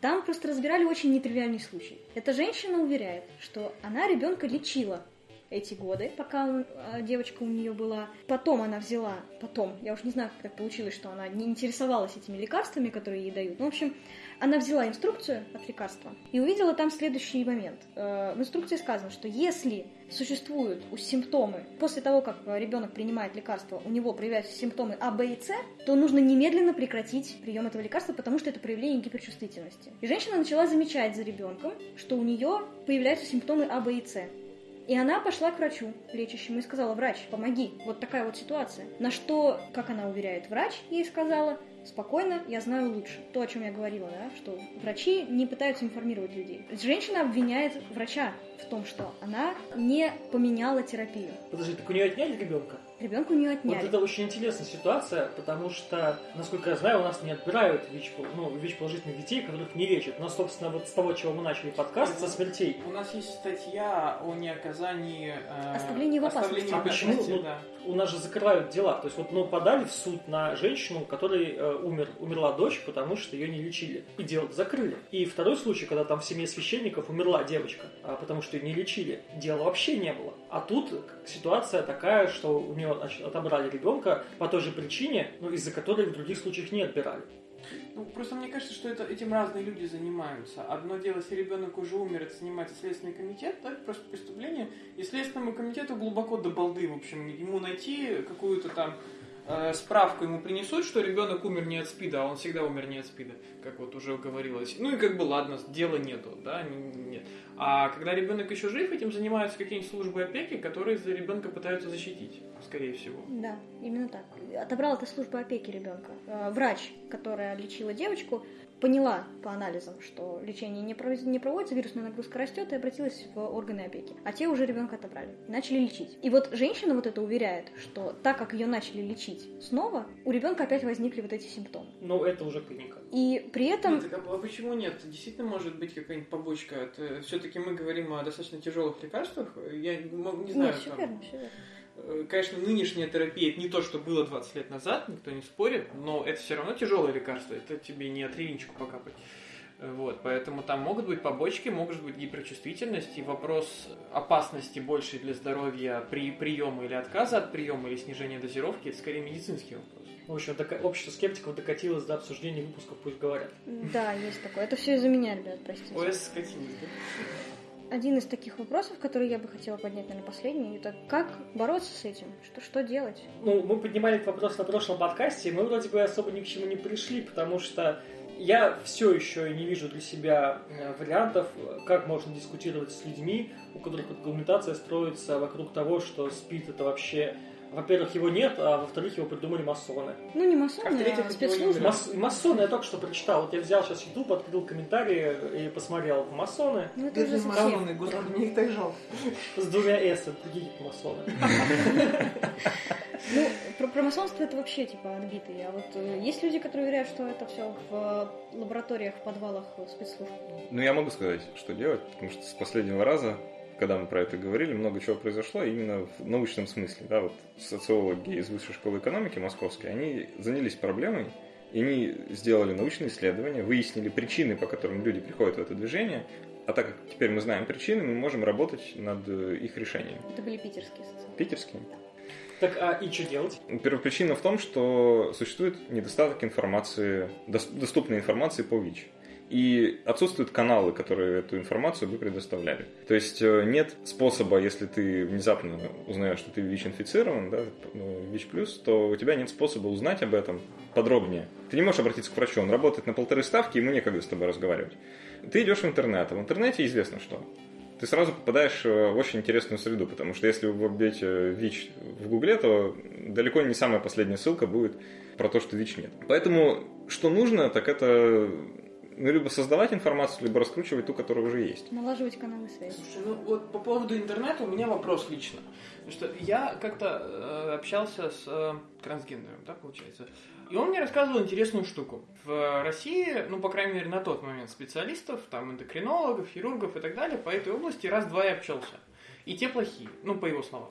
Там просто разбирали очень нетривиальный случай. Эта женщина уверяет, что она ребенка лечила эти годы, пока он- а, девочка у нее была. Потом она взяла, потом, я уж не знаю, как так получилось, что она не интересовалась этими лекарствами, которые ей дают. Ну, в общем, она взяла инструкцию от лекарства и увидела там следующий момент. Э, В инструкции сказано, что если существуют у- симптомы, после того, как э, ребенок принимает лекарство, у него проявляются симптомы А, Б и С, то нужно немедленно прекратить прием этого лекарства, потому что это проявление гиперчувствительности. И женщина начала замечать за ребенком, что у нее появляются симптомы А, Б и С. И она пошла к врачу лечащему и сказала, врач, помоги, вот такая вот ситуация. На что, как она уверяет, врач ей сказала, спокойно, я знаю лучше. То, о чем я говорила, да, что врачи не пытаются информировать людей. Женщина обвиняет врача в том, что она не поменяла терапию. Подожди, так у нее отняли ребенка? Ребенка у нее Вот отняли. это очень интересная ситуация, потому что, насколько я знаю, у нас не отбирают ВИЧ, ну, ВИЧ-положительных детей, которых не лечат. Но, собственно, вот с того, чего мы начали подкаст, со смертей. У нас есть статья о неоказании... э, Оставлении в опасности. оставлении А почему? опасности, Ну, да. У нас же закрывают дела. То есть вот ну, подали в суд на женщину, которой э, умер, умерла дочь, потому что ее не лечили. И дело закрыли. И второй случай, когда там в семье священников умерла девочка, а, потому что ее не лечили. Дела вообще не было. А тут ситуация такая, что у нее отобрали ребенка по той же причине, ну, из-за которой в других случаях не отбирали. Ну, просто мне кажется, что это, этим разные люди занимаются. Одно дело, если ребенок уже умер, это занимается Следственный комитет, да, просто преступление. И Следственному комитету глубоко до балды, в общем, ему найти какую-то там справку ему принесут, что ребенок умер не от СПИДа, а он всегда умер не от СПИДа, как вот уже говорилось. Ну и как бы ладно, дела нету, да, нет. А когда ребенок еще жив, этим занимаются какие-нибудь службы опеки, которые за ребенка пытаются защитить, скорее всего. Да, именно так. Отобрал это служба опеки ребенка. Э, Врач, которая лечила девочку, поняла по анализам, что лечение не, проводится, не проводится, вирусная нагрузка растет, и обратилась в органы опеки. А те уже ребенка отобрали и начали лечить. И вот женщина вот это уверяет, что так как ее начали лечить снова, у ребенка опять возникли вот эти симптомы. Но это уже клиника. И при этом... Нет, так, а почему нет? Действительно может быть какая-нибудь побочка. Все-таки мы говорим о достаточно тяжелых лекарствах. Я не знаю. Нет, все там... верно, все верно. Э, конечно, нынешняя терапия это не то, что было 20 лет назад, никто не спорит, но это все равно тяжелое лекарство, это тебе не атревинчику покапать. Э, Вот, поэтому там могут быть побочки, может быть гиперчувствительность, и вопрос опасности больше для здоровья при приеме или отказа от приема или снижения дозировки, это скорее медицинский вопрос. В общем, дока- общество скептиков докатилось до обсуждения выпусков «Пусть говорят». Да, есть такое. Это все из-за меня, ребят, простите. ОС скатилось, да? Один из таких вопросов, который я бы хотела поднять, наверное, последний, это как бороться с этим? Что, что делать? Ну, мы поднимали этот вопрос на прошлом подкасте, и мы вроде бы особо ни к чему не пришли, потому что я все еще не вижу для себя э, вариантов, как можно дискутировать с людьми, у которых аргументация строится вокруг того, что спид это вообще... Во-первых, его нет, а во-вторых, его придумали масоны. Ну, не А масоны, а его спецслужбы. Мас- масоны я только что прочитал. Вот я взял сейчас YouTube, открыл комментарии и посмотрел. Масоны Ну, это уже совсем. господи, мне их так жалко. с двумя S, другие масоны. Ну, про, про масонство это вообще, типа, отбитые. А вот э, есть люди, которые уверяют, что это все в э, лабораториях, в подвалах э, спецслужб. Ну, я могу сказать, что делать, потому что с последнего раза, когда мы про это говорили, много чего произошло именно в научном смысле. Да, вот социологи из Высшей школы экономики московской, они занялись проблемой, и они сделали научные исследования, выяснили причины, по которым люди приходят в это движение, а так как теперь мы знаем причины, мы можем работать над э, их решением. Это были питерские социологи. Питерские. Так, а и что делать? Первопричина в том, что существует недостаток информации, дос- доступной информации по ВИЧ. И отсутствуют каналы, которые эту информацию бы предоставляли. То есть э, нет способа, если ты внезапно узнаешь, что ты ВИЧ-инфицирован, да, ну, ВИЧ+, то у тебя нет способа узнать об этом подробнее. Ты не можешь обратиться к врачу, он работает на полторы ставки, ему некогда с тобой разговаривать. Ты идешь в интернет, а в интернете известно что. Ты сразу попадаешь э, в очень интересную среду, потому что если вы вбьете ВИЧ в Гугле, то далеко не самая последняя ссылка будет про то, что ВИЧ нет. Поэтому что нужно, так это ну, либо создавать информацию, либо раскручивать ту, которая уже есть. Налаживать каналы связи. Слушай, ну вот по поводу интернета у меня вопрос лично. Потому что я как-то э, общался с э, трансгендером, да, получается. И он мне рассказывал интересную штуку. В России, ну, по крайней мере, на тот момент специалистов, там, эндокринологов, хирургов и так далее, по этой области раз-два и общался. И те плохие, ну, по его словам.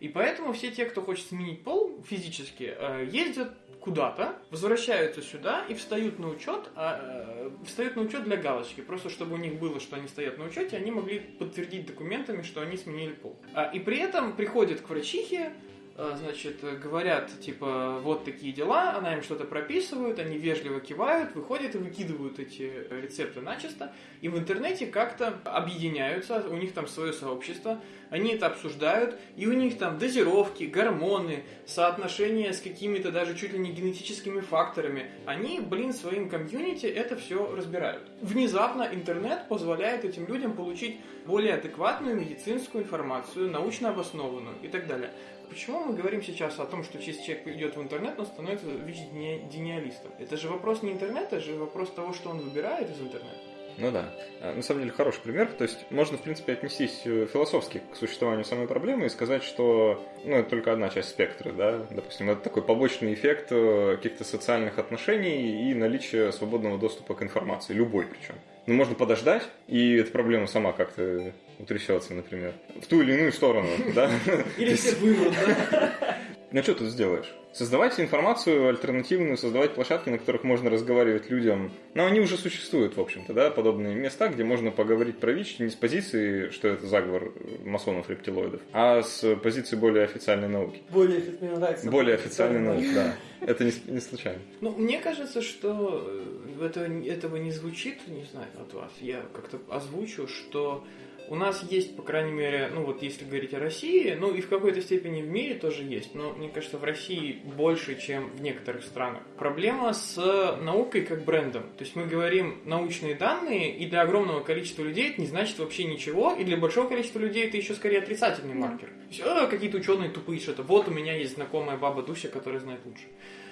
И поэтому все те, кто хочет сменить пол физически, э, ездят куда-то, возвращаются сюда и встают на учет, а, э, встают на учет для галочки, просто чтобы у них было, что они стоят на учете, они могли подтвердить документами, что они сменили пол. А, И при этом приходят к врачихе, значит, э, говорят, типа, вот такие дела, она им что-то прописывает, они вежливо кивают, выходят и выкидывают эти рецепты начисто, и в интернете как-то объединяются, у них там свое сообщество, они это обсуждают, и у них там дозировки, гормоны, соотношения с какими-то даже чуть ли не генетическими факторами. Они, блин, своим комьюнити это все разбирают. Внезапно интернет позволяет этим людям получить более адекватную медицинскую информацию, научно обоснованную и так далее. Почему мы говорим сейчас о том, что если человек идет в интернет, он становится ВИЧ-дениалистом? Это же вопрос не интернета, это же вопрос того, что он выбирает из интернета. Ну да. А, На самом деле хороший пример. То есть можно, в принципе, отнестись э, философски к существованию самой проблемы и сказать, что ну, это только одна часть спектра, да. Допустим, это такой побочный эффект э, каких-то социальных отношений и наличия свободного доступа к информации, любой причем. Ну, можно подождать, и эта проблема сама как-то утрясется, например, в ту или иную сторону, да. Или все вымрут, да? Ну что тут сделаешь? Создавать информацию альтернативную, создавать площадки, на которых можно разговаривать людям. Но они уже существуют, в общем-то, да, подобные места, где можно поговорить про ВИЧ не с позиции, что это заговор масонов-рептилоидов, а с позиции более официальной науки. Более мне нравится. Более официальной науки, да. Это не, не случайно. Ну, мне кажется, что э, это, этого не звучит, не знаю, от вас. Я как-то озвучу, что у нас есть, по крайней мере, ну вот если говорить о России, ну и в какой-то степени в мире тоже есть, но мне кажется, в России больше, чем в некоторых странах. Проблема с наукой как брендом. То есть мы говорим научные данные, и для огромного количества людей это не значит вообще ничего, и для большого количества людей это еще скорее отрицательный маркер. То есть, «А, какие-то ученые тупые что-то. Вот у меня есть знакомая баба Дуся, которая знает лучше.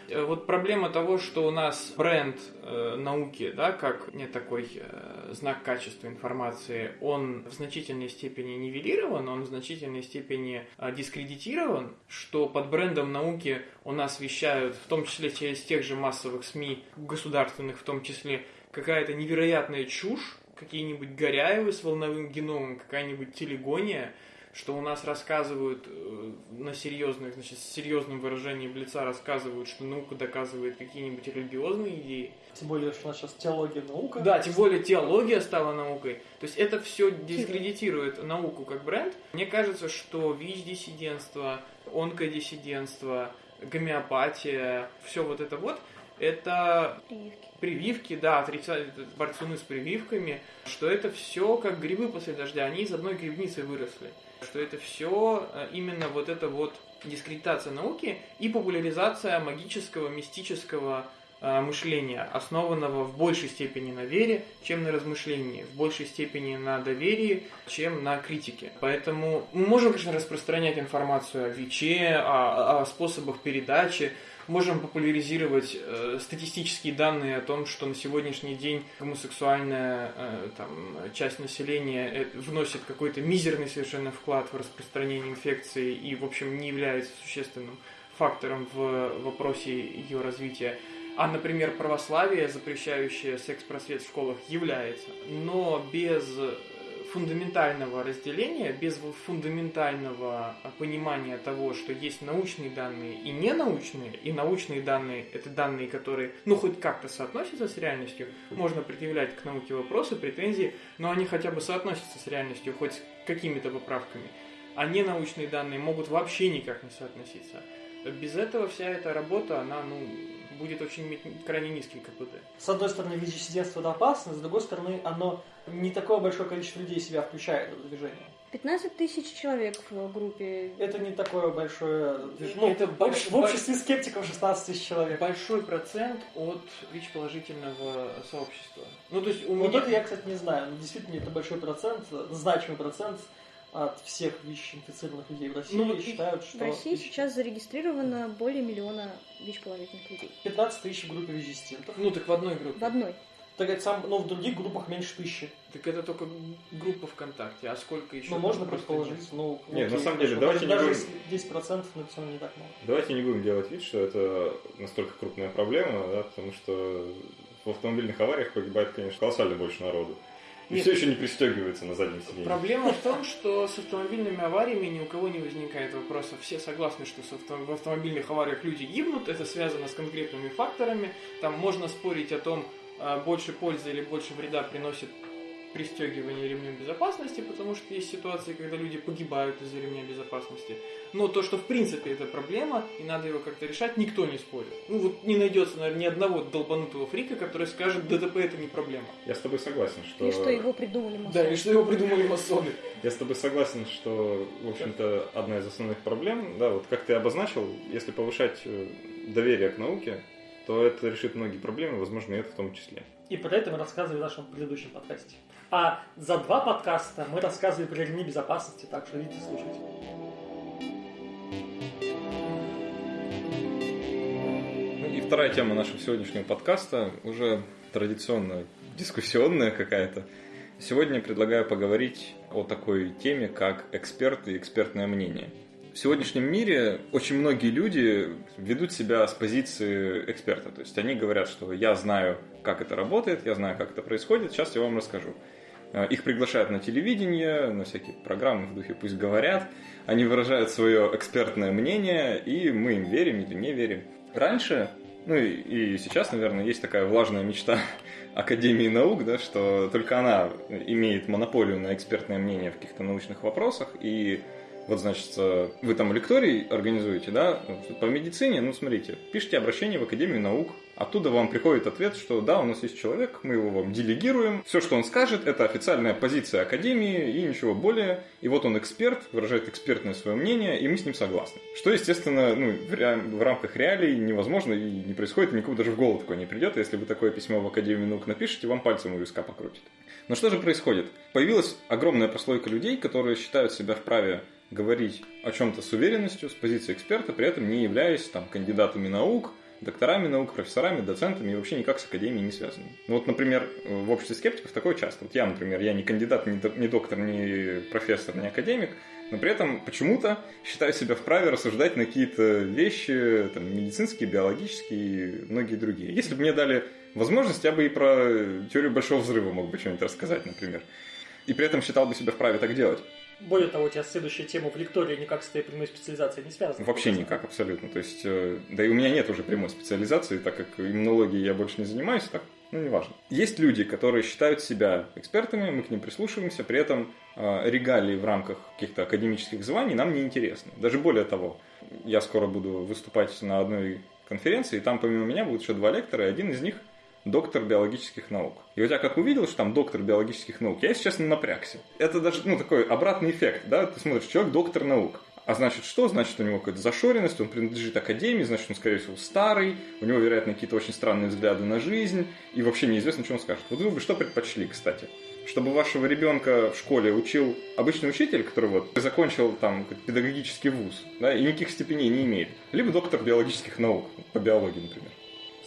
Э, вот проблема того, что у нас бренд э, науки, да, как не такой э, знак качества информации, он в значительной степени нивелирован, он в значительной степени э, дискредитирован, что под брендом науки у нас вещают, в том числе через тех же массовых СМИ, государственных в том числе, какая-то невероятная чушь, какие-нибудь Горяевы с волновым геномом, какая-нибудь телегония, что у нас рассказывают э, на серьезных, значит, с серьезным выражением лица рассказывают, что наука доказывает какие-нибудь религиозные идеи. Тем более, что у нас сейчас теология наука. Да, тем более теология стала наукой. То есть это все дискредитирует науку как бренд. Мне кажется, что ВИЧ-диссидентство, онкодиссидентство, гомеопатия, все вот это вот, это Прививки. прививки, да, отрицают борцуны с прививками, что это все как грибы после дождя, они из одной грибницы выросли. Что это все именно вот это вот дискредитация науки и популяризация магического, мистического э, мышления, основанного в большей степени на вере, чем на размышлении, в большей степени на доверии, чем на критике. Поэтому мы можем, конечно, распространять информацию о ВИЧе, о, о способах передачи, можем популяризировать э, статистические данные о том, что на сегодняшний день гомосексуальная э, там, часть населения э, вносит какой-то мизерный совершенно вклад в распространение инфекции и, в общем, не является существенным фактором в вопросе ее развития. А, например, православие, запрещающее секс-просвет в школах, является. Но без фундаментального разделения, без фундаментального понимания того, что есть научные данные и ненаучные, и научные данные – это данные, которые, ну, хоть как-то соотносятся с реальностью, можно предъявлять к науке вопросы, претензии, но они хотя бы соотносятся с реальностью, хоть с какими-то поправками. А ненаучные данные могут вообще никак не соотноситься. Без этого вся эта работа, она, ну, будет очень крайне низкий КПД. С одной стороны, ВИЧ-диссидентство это опасно, с другой стороны, оно не такое большое количество людей себя включает в это движение. 15 тысяч человек в группе. Это не такое большое движение. Ну, Это в больш- в обществе скептиков 16 тысяч человек. Большой процент от ВИЧ-положительного сообщества. Ну, то есть у Вот меня... это я, кстати, не знаю. Но действительно, это большой процент, значимый процент от всех ВИЧ-инфицированных людей в России Ну, вот считают, что В России сейчас зарегистрировано более миллиона ВИЧ-положительных людей. 15 тысяч в группе ВИЧ-диссидентов. Ну, так в одной группе. В одной. Так это сам, но в других группах меньше тысячи. Так это только группа ВКонтакте, а сколько еще? Ну, можно предположить. Ну, Нет, на самом деле, хорошо. давайте даже, не даже если 10% но все равно не так много. Давайте не будем делать вид, что это настолько крупная проблема, да, потому что в автомобильных авариях погибает, конечно, колоссально больше народу. И Нет. все еще не пристегивается на заднем сиденье. Проблема в том, что с автомобильными авариями ни у кого не возникает вопроса. Все согласны, что в автомобильных авариях люди гибнут, это связано с конкретными факторами. Там можно спорить о том, больше пользы или больше вреда приносит пристегивание ремнем безопасности, потому что есть ситуации, когда люди погибают из-за ремня безопасности. Но то, что в принципе это проблема, и надо его как-то решать, никто не спорит. Ну вот не найдется, наверное, ни одного долбанутого фрика, который скажет, ДТП это не проблема. Я с тобой согласен, что... И что его придумали масоны. Да, и что его придумали масоны. Я с тобой согласен, что, в общем-то, одна из основных проблем, да, вот как ты обозначил, если повышать э, доверие к науке, то это решит многие проблемы, возможно, и это в том числе. И про это мы рассказывали в нашем предыдущем подкасте. А за два подкаста мы рассказывали про ремни безопасности, так что идите слушать. Ну и вторая тема нашего сегодняшнего подкаста, уже традиционно дискуссионная какая-то. Сегодня предлагаю поговорить о такой теме, как эксперты и экспертное мнение. В сегодняшнем мире очень многие люди ведут себя с позиции эксперта. То есть они говорят, что я знаю, как это работает, я знаю, как это происходит, сейчас я вам расскажу. Э, Их приглашают на телевидение, на всякие программы в духе «Пусть говорят». Они выражают свое экспертное мнение, и мы им верим или не верим. Раньше, ну и, сейчас, наверное, есть такая влажная мечта Академии наук, да, что только она имеет монополию на экспертное мнение в каких-то научных вопросах, и вот, значит, э, вы там лекторий организуете, да, по медицине, ну, смотрите, пишите обращение в Академию наук, оттуда вам приходит ответ, что да, у нас есть человек, мы его вам делегируем, все, что он скажет, это официальная позиция Академии и ничего более, и вот он эксперт, выражает экспертное свое мнение, и мы с ним согласны. Что, естественно, ну, в, ре- в рамках реалий невозможно и не происходит, никому даже в голову такое не придет, если вы такое письмо в Академию наук напишете, вам пальцем у виска покрутит. Но что же происходит? Появилась огромная прослойка людей, которые считают себя вправе говорить о чем-то с уверенностью, с позиции эксперта, при этом не являясь там кандидатами наук, докторами наук, профессорами, доцентами и вообще никак с академией не связаны. Ну вот, например, в обществе скептиков такое часто. Вот я, например, я не кандидат, не доктор, не профессор, не академик, но при этом почему-то считаю себя вправе рассуждать на какие-то вещи, там, медицинские, биологические и многие другие. Если бы мне дали возможность, я бы и про теорию Большого Взрыва мог бы что-нибудь рассказать, например. И при этом считал бы себя вправе так делать. Более того, у тебя следующая тема в лектории никак с твоей прямой специализацией не связана. Вообще никак, абсолютно. То есть, э, да и у меня нет уже прямой специализации, так как иммунологией я больше не занимаюсь, так ну, неважно. Есть люди, которые считают себя экспертами, мы к ним прислушиваемся, при этом э, регалии в рамках каких-то академических званий нам не интересны. Даже более того, я скоро буду выступать на одной конференции, и там помимо меня будут еще два лектора, и один из них доктор биологических наук. И вот я как увидел, что там доктор биологических наук, я, если честно, напрягся. Это даже, ну, такой обратный эффект, да, ты смотришь, человек доктор наук. А значит что? Значит, у него какая-то зашоренность, он принадлежит академии, значит, он, скорее всего, старый, у него, вероятно, какие-то очень странные взгляды на жизнь, и вообще неизвестно, что он скажет. Вот вы бы что предпочли, кстати? Чтобы вашего ребенка в школе учил обычный учитель, который вот закончил там педагогический вуз, да, и никаких степеней не имеет, либо доктор биологических наук, по биологии, например.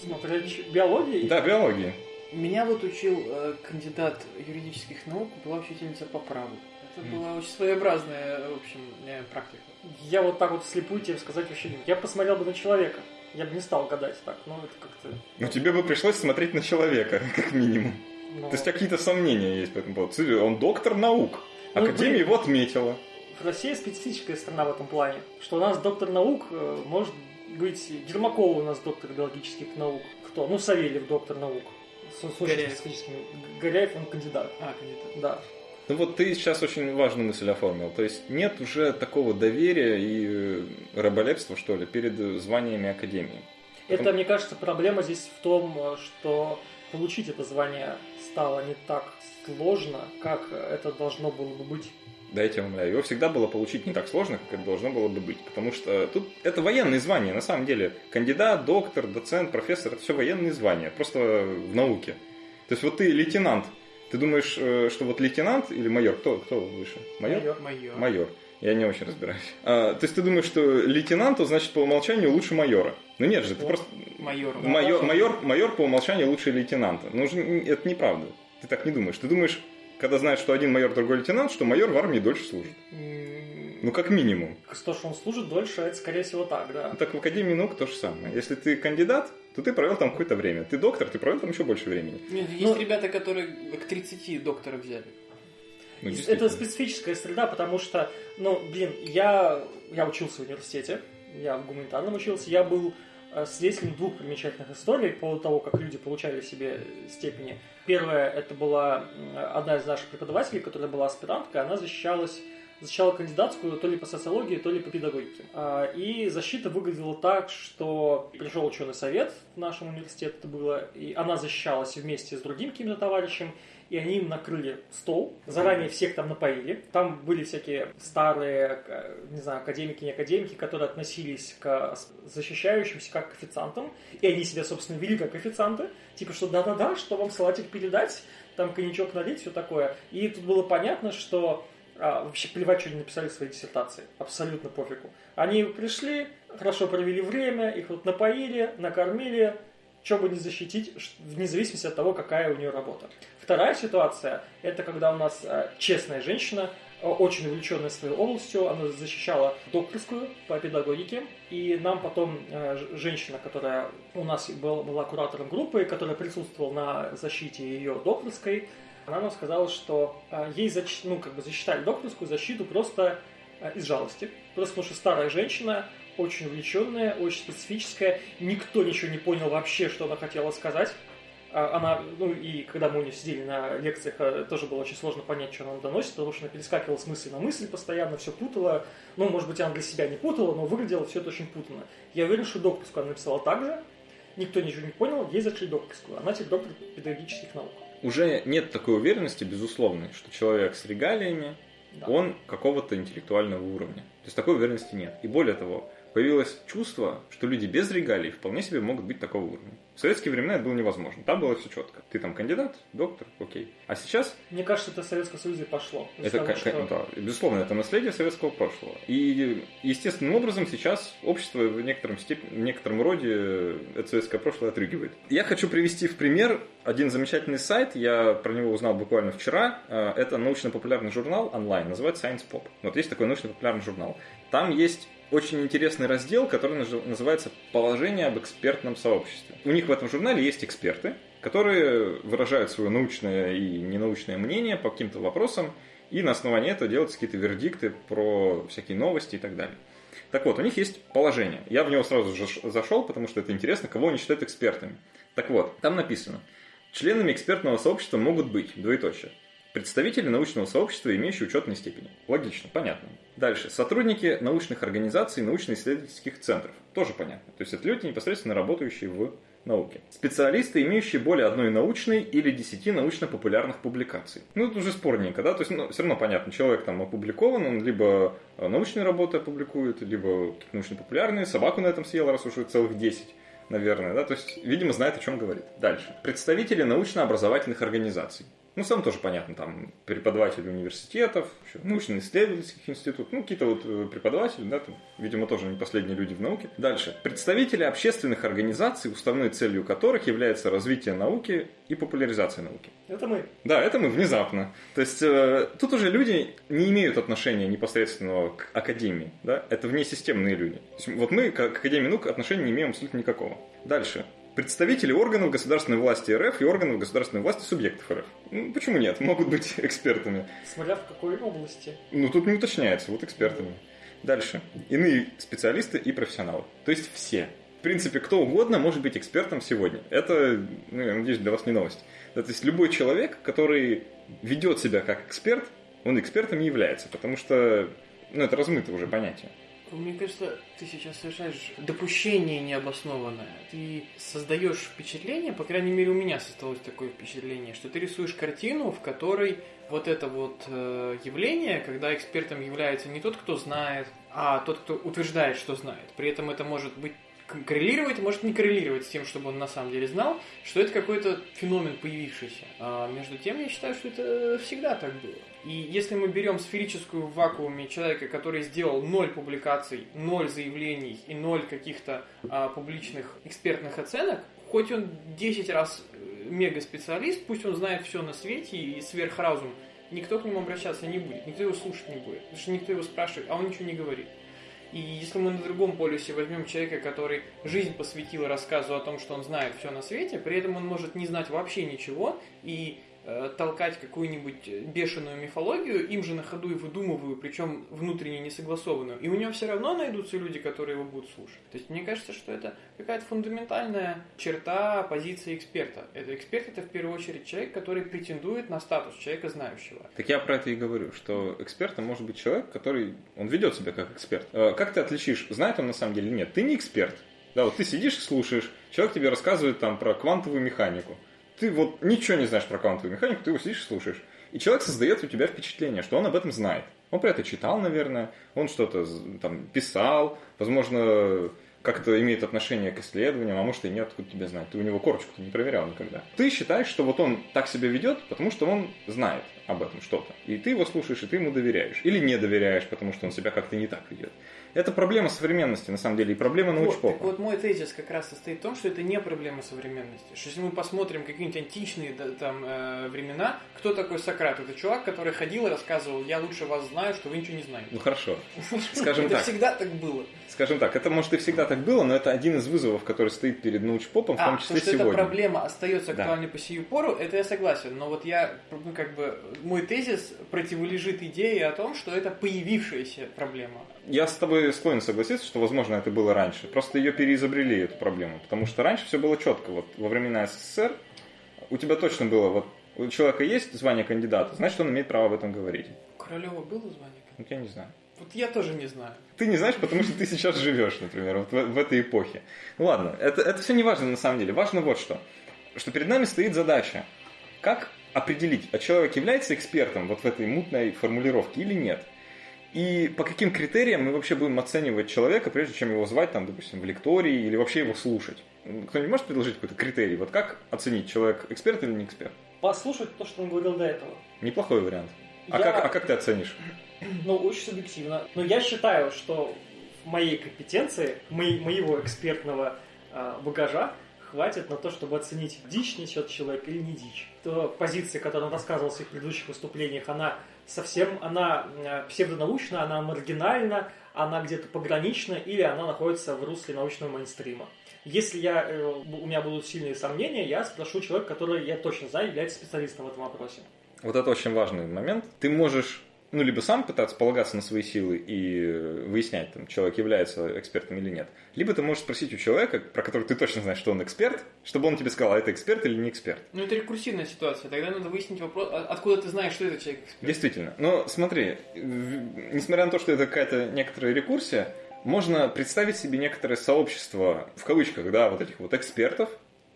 Смотри, биологии? Да, биологии. Меня вот учил э, кандидат юридических наук, была учительница по праву. Это была очень своеобразная, в общем, э, практика. Я вот так вот слепую тебе сказать вообще не Я посмотрел бы на человека. Я бы не стал гадать так, но это как-то... Ну, тебе бы пришлось смотреть на человека, как минимум. Но... То есть какие-то сомнения есть по этому поводу. Он доктор наук. Ну, Академия его отметила. Россия специфическая страна в этом плане, что у нас доктор наук э, может быть Гермакова у нас доктор биологических наук. Кто? Ну, Савельев доктор наук. С, Горяев. Горяев, он кандидат. А, кандидат. Да. Ну вот ты сейчас очень важную мысль оформил. То есть нет уже такого доверия и э, раболепства, что ли, перед званиями Академии. Это, Потом... мне кажется, проблема здесь в том, что получить это звание стало не так сложно, как это должно было бы быть. Да, я тебя умоляю. Его всегда было получить не так сложно, как это должно было бы быть. Потому что тут это военные звания, на самом деле. Кандидат, доктор, доцент, профессор, это все военные звания, просто в науке. То есть вот ты лейтенант, ты думаешь, э, что вот лейтенант или майор, кто, кто выше? Майор? Майор. Майор. Я не очень разбираюсь. А, то есть ты думаешь, что лейтенант, значит, по умолчанию лучше майора. Ну нет же, ты вот. просто... Майор. Майор, майор, майор по умолчанию лучше лейтенанта. Ну, это неправда. Ты так не думаешь. Ты думаешь, когда знаешь, что один майор, другой лейтенант, что майор в армии дольше служит. Ну, как минимум. То, что он служит дольше, это, скорее всего, так, да. Ну, так в Академии наук то же самое. Если ты кандидат, то ты провел там какое-то время. Ты доктор, ты провел там еще больше времени. Нет, есть ну, ребята, которые к 30 доктора взяли. Ну, это специфическая среда, потому что, ну, блин, я, я учился в университете, я в гуманитарном учился, я был свидетелем двух примечательных историй по поводу того, как люди получали себе степени. Первая, это была одна из наших преподавателей, которая была аспиранткой, она защищалась защищала кандидатскую то ли по социологии, то ли по педагогике. А, и защита выглядела так, что пришел ученый совет в нашем университете, это было, и она защищалась вместе с другим каким-то товарищем, и они им накрыли стол, заранее всех там напоили. Там были всякие старые, не знаю, академики, не академики, которые относились к защищающимся как к официантам, и они себя, собственно, вели как официанты, типа, что да-да-да, что вам салатик передать, там коньячок налить, все такое. И тут было понятно, что а, вообще плевать, что они написали в своей диссертации. Абсолютно пофигу. Они пришли, хорошо провели время, их вот напоили, накормили, что бы не защитить, вне зависимости от того, какая у нее работа. Вторая ситуация, это когда у нас а, честная женщина, а, очень увлеченная своей областью, она защищала докторскую по педагогике, и нам потом а, женщина, которая у нас была, была куратором группы, которая присутствовала на защите ее докторской, она нам сказала, что э, ей ну, как бы засчитали докторскую защиту просто э, из жалости. Просто потому что старая женщина, очень увлеченная, очень специфическая, никто ничего не понял вообще, что она хотела сказать. А она, ну и когда мы у нее сидели на лекциях, э, тоже было очень сложно понять, что она доносит, потому что она перескакивала с мысли на мысль постоянно, все путала. Ну, может быть, она для себя не путала, но выглядело все это очень путанно. Я уверен, что докторскую она написала так же, никто ничего не понял, ей зашли докторскую. Она теперь доктор педагогических наук уже нет такой уверенности, безусловной, что человек с регалиями, да. он какого-то интеллектуального уровня. То есть такой уверенности нет. И более того, появилось чувство, что люди без регалий вполне себе могут быть такого уровня. В советские времена это было невозможно. Там было все четко. Ты там кандидат, доктор, окей. А сейчас... Мне кажется, это в Советском Союзе пошло. Это, того, что... да, безусловно, это наследие советского прошлого. И естественным образом сейчас общество в некотором, степ... в некотором роде это советское прошлое отрыгивает. Я хочу привести в пример один замечательный сайт, я про него узнал буквально вчера. Э, это научно-популярный журнал онлайн, называется Science Pop. Вот есть такой научно-популярный журнал. Там есть очень интересный раздел, который называется «Положение об экспертном сообществе». У них в этом журнале есть эксперты, которые выражают свое научное и ненаучное мнение по каким-то вопросам, и на основании этого делаются какие-то вердикты про всякие новости и так далее. Так вот, у них есть положение. Я в него сразу зашел, потому что это интересно, кого они считают экспертами. Так вот, там написано, членами экспертного сообщества могут быть, двоеточие, Представители научного сообщества, имеющие учетные степени. Логично, понятно. Дальше. Сотрудники научных организаций, научно-исследовательских центров. Тоже понятно. То есть это люди, непосредственно работающие в науке. Специалисты, имеющие более одной научной или десяти научно-популярных публикаций. Ну, это уже спорненько, да? То есть, ну, все равно понятно, человек там опубликован, он либо э, научные работы опубликует, либо научно-популярные, собаку на этом съел, раз уже целых 10 наверное, да, то есть, видимо, знает, о чем говорит. Дальше. Представители научно-образовательных организаций. Ну, сам тоже понятно, там преподаватели университетов, научно-исследовательских институтов, ну, какие-то вот э, преподаватели, да, там, видимо, тоже не последние люди в науке. Дальше. Представители общественных организаций, уставной целью которых является развитие науки и популяризация науки. Это мы. Да, это мы, внезапно. То есть, э, тут уже люди не имеют отношения непосредственного к академии, да, это внесистемные люди. То есть, вот мы к Академии наук отношения не имеем абсолютно никакого. Дальше представители органов государственной власти РФ и органов государственной власти субъектов РФ. Ну, почему нет? Могут быть экспертами. Смотря в какой области. Ну, тут не уточняется, вот экспертами. Дальше. Иные специалисты и профессионалы. То есть все. В принципе, кто угодно может быть экспертом сегодня. Это, ну, я надеюсь, для вас не новость. Да, то есть любой человек, который ведет себя как эксперт, он экспертом не является, потому что ну, это размытое уже понятие. Мне кажется, ты сейчас совершаешь допущение необоснованное. Ты создаешь впечатление, по крайней мере у меня создалось такое впечатление, что ты рисуешь картину, в которой вот это вот э, явление, когда экспертом является не тот, кто знает, а тот, кто утверждает, что знает. При этом это может быть коррелировать, может не коррелировать с тем, чтобы он на самом деле знал, что это какой-то феномен появившийся. А между тем, я считаю, что это всегда так было. И если мы берем сферическую в вакууме человека, который сделал ноль публикаций, ноль заявлений и ноль каких-то а, публичных экспертных оценок, хоть он 10 раз э, мега-специалист, пусть он знает все на свете и сверхразум, никто к нему обращаться не будет, никто его слушать не будет, потому что никто его спрашивает, а он ничего не говорит. И если мы на другом полюсе возьмем человека, который жизнь посвятил рассказу о том, что он знает все на свете, при этом он может не знать вообще ничего, и толкать какую-нибудь бешеную мифологию, им же на ходу и выдумываю, причем внутренне несогласованную. И у него все равно найдутся люди, которые его будут слушать. То есть мне кажется, что это какая-то фундаментальная черта позиции эксперта. Это эксперт это в первую очередь человек, который претендует на статус человека знающего. Так я про это и говорю, что экспертом может быть человек, который он ведет себя как эксперт. Э, как ты отличишь, знает он на самом деле или нет? Ты не эксперт. Да, вот ты сидишь и слушаешь, человек тебе рассказывает там про квантовую механику ты вот ничего не знаешь про квантовую механику, ты его сидишь и слушаешь. И человек создает у тебя впечатление, что он об этом знает. Он про это читал, наверное, он что-то там писал, возможно, как-то имеет отношение к исследованиям, а может и нет, откуда тебе знать. Ты у него корочку не проверял никогда. Ты считаешь, что вот он так себя ведет, потому что он знает об этом что-то. И ты его слушаешь, и ты ему доверяешь. Или не доверяешь, потому что он себя как-то не так ведет. Это проблема современности, на самом деле, и проблема научпопа. Вот, вот мой тезис как раз состоит в том, что это не проблема современности. Что если мы посмотрим какие-нибудь античные там, э, времена, кто такой Сократ? Это чувак, который ходил и рассказывал, я лучше вас знаю, что вы ничего не знаете. Ну хорошо, скажем так. Это всегда так было. Скажем так, это может и всегда так было, но это один из вызовов, который стоит перед научпопом, в том а, числе то, что сегодня. эта проблема остается актуальной да. по сию пору, это я согласен. Но вот я, ну как бы, мой тезис противолежит идее о том, что это появившаяся проблема я с тобой склонен согласиться, что, возможно, это было раньше. Просто ее переизобрели, эту проблему. Потому что раньше все было четко. Вот во времена СССР у тебя точно было, вот у человека есть звание кандидата, значит, он имеет право об этом говорить. У Королева было звание кандидата? Я не знаю. Вот я тоже не знаю. Ты не знаешь, потому что ты сейчас живешь, например, вот в, в этой эпохе. Ну ладно, это, это все не важно на самом деле. Важно вот что. Что перед нами стоит задача. Как определить, а человек является экспертом вот в этой мутной формулировке или нет? И по каким критериям мы вообще будем оценивать человека, прежде чем его звать, там, допустим, в лектории или вообще его слушать? Кто-нибудь может предложить какой-то критерий? Вот как оценить, человек эксперт или не эксперт? Послушать то, что он говорил до этого. Неплохой вариант. А, Я- как, а как ты оценишь? Ну, очень субъективно. Но я считаю, что в моей компетенции, моей- моего экспертного а, багажа хватит на то, чтобы оценить, дичь несет человек или не дичь. То позиция, которую он рассказывал в своих предыдущих выступлениях, она совсем, она э, псевдонаучна, она маргинальна, она где-то погранична, или она находится в русле научного мейнстрима. Если я, э, у меня будут сильные сомнения, я спрошу человека, который, я точно знаю, является специалистом в этом вопросе. Вот это очень важный момент. Ты можешь ну, либо сам пытаться полагаться на свои силы и выяснять, там, человек является экспертом или нет. Либо ты можешь спросить у человека, про которого ты точно знаешь, что он эксперт, чтобы он тебе сказал, а это эксперт или не эксперт. Ну, это рекурсивная ситуация. Тогда надо выяснить вопрос, а- откуда ты знаешь, что это человек эксперт. Действительно. Но смотри, в- несмотря на то, что это какая-то некоторая рекурсия, можно представить себе некоторое сообщество, в кавычках, да, вот этих вот экспертов,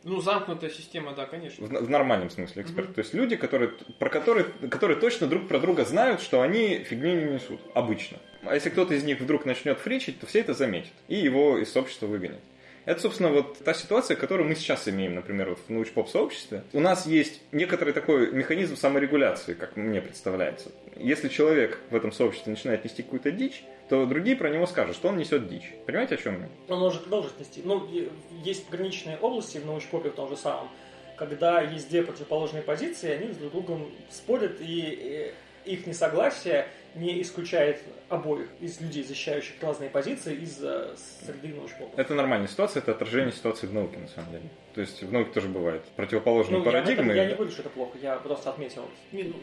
Ну, замкнутая система, да, конечно. в, в нормальном смысле эксперт. То есть люди, которые, про которые, которые точно друг про друга знают, что они фигни не несут. Обычно. А если кто-то из них вдруг начнет фричить, то все это заметят. И его из сообщества выгонят. Это, собственно, вот та ситуация, которую мы сейчас имеем, например, вот в научпоп-сообществе. У нас есть некоторый такой механизм саморегуляции, как мне представляется. Если человек в этом сообществе начинает нести какую-то дичь, то другие про него скажут, что он несет дичь. Понимаете, о чем я? Он может продолжить нести. Ну, есть пограничные области в научпопе в том же самом, когда есть две противоположные позиции, они друг другом спорят, и их несогласие не исключает обоих из людей, защищающих разные позиции, из э, среды научпопа. Это нормальная ситуация, это отражение ситуации в науке, на самом деле. То есть в науке тоже бывает противоположные Ну, я, парадигмы. я не говорю, что это плохо, я просто отметил. Не, ну,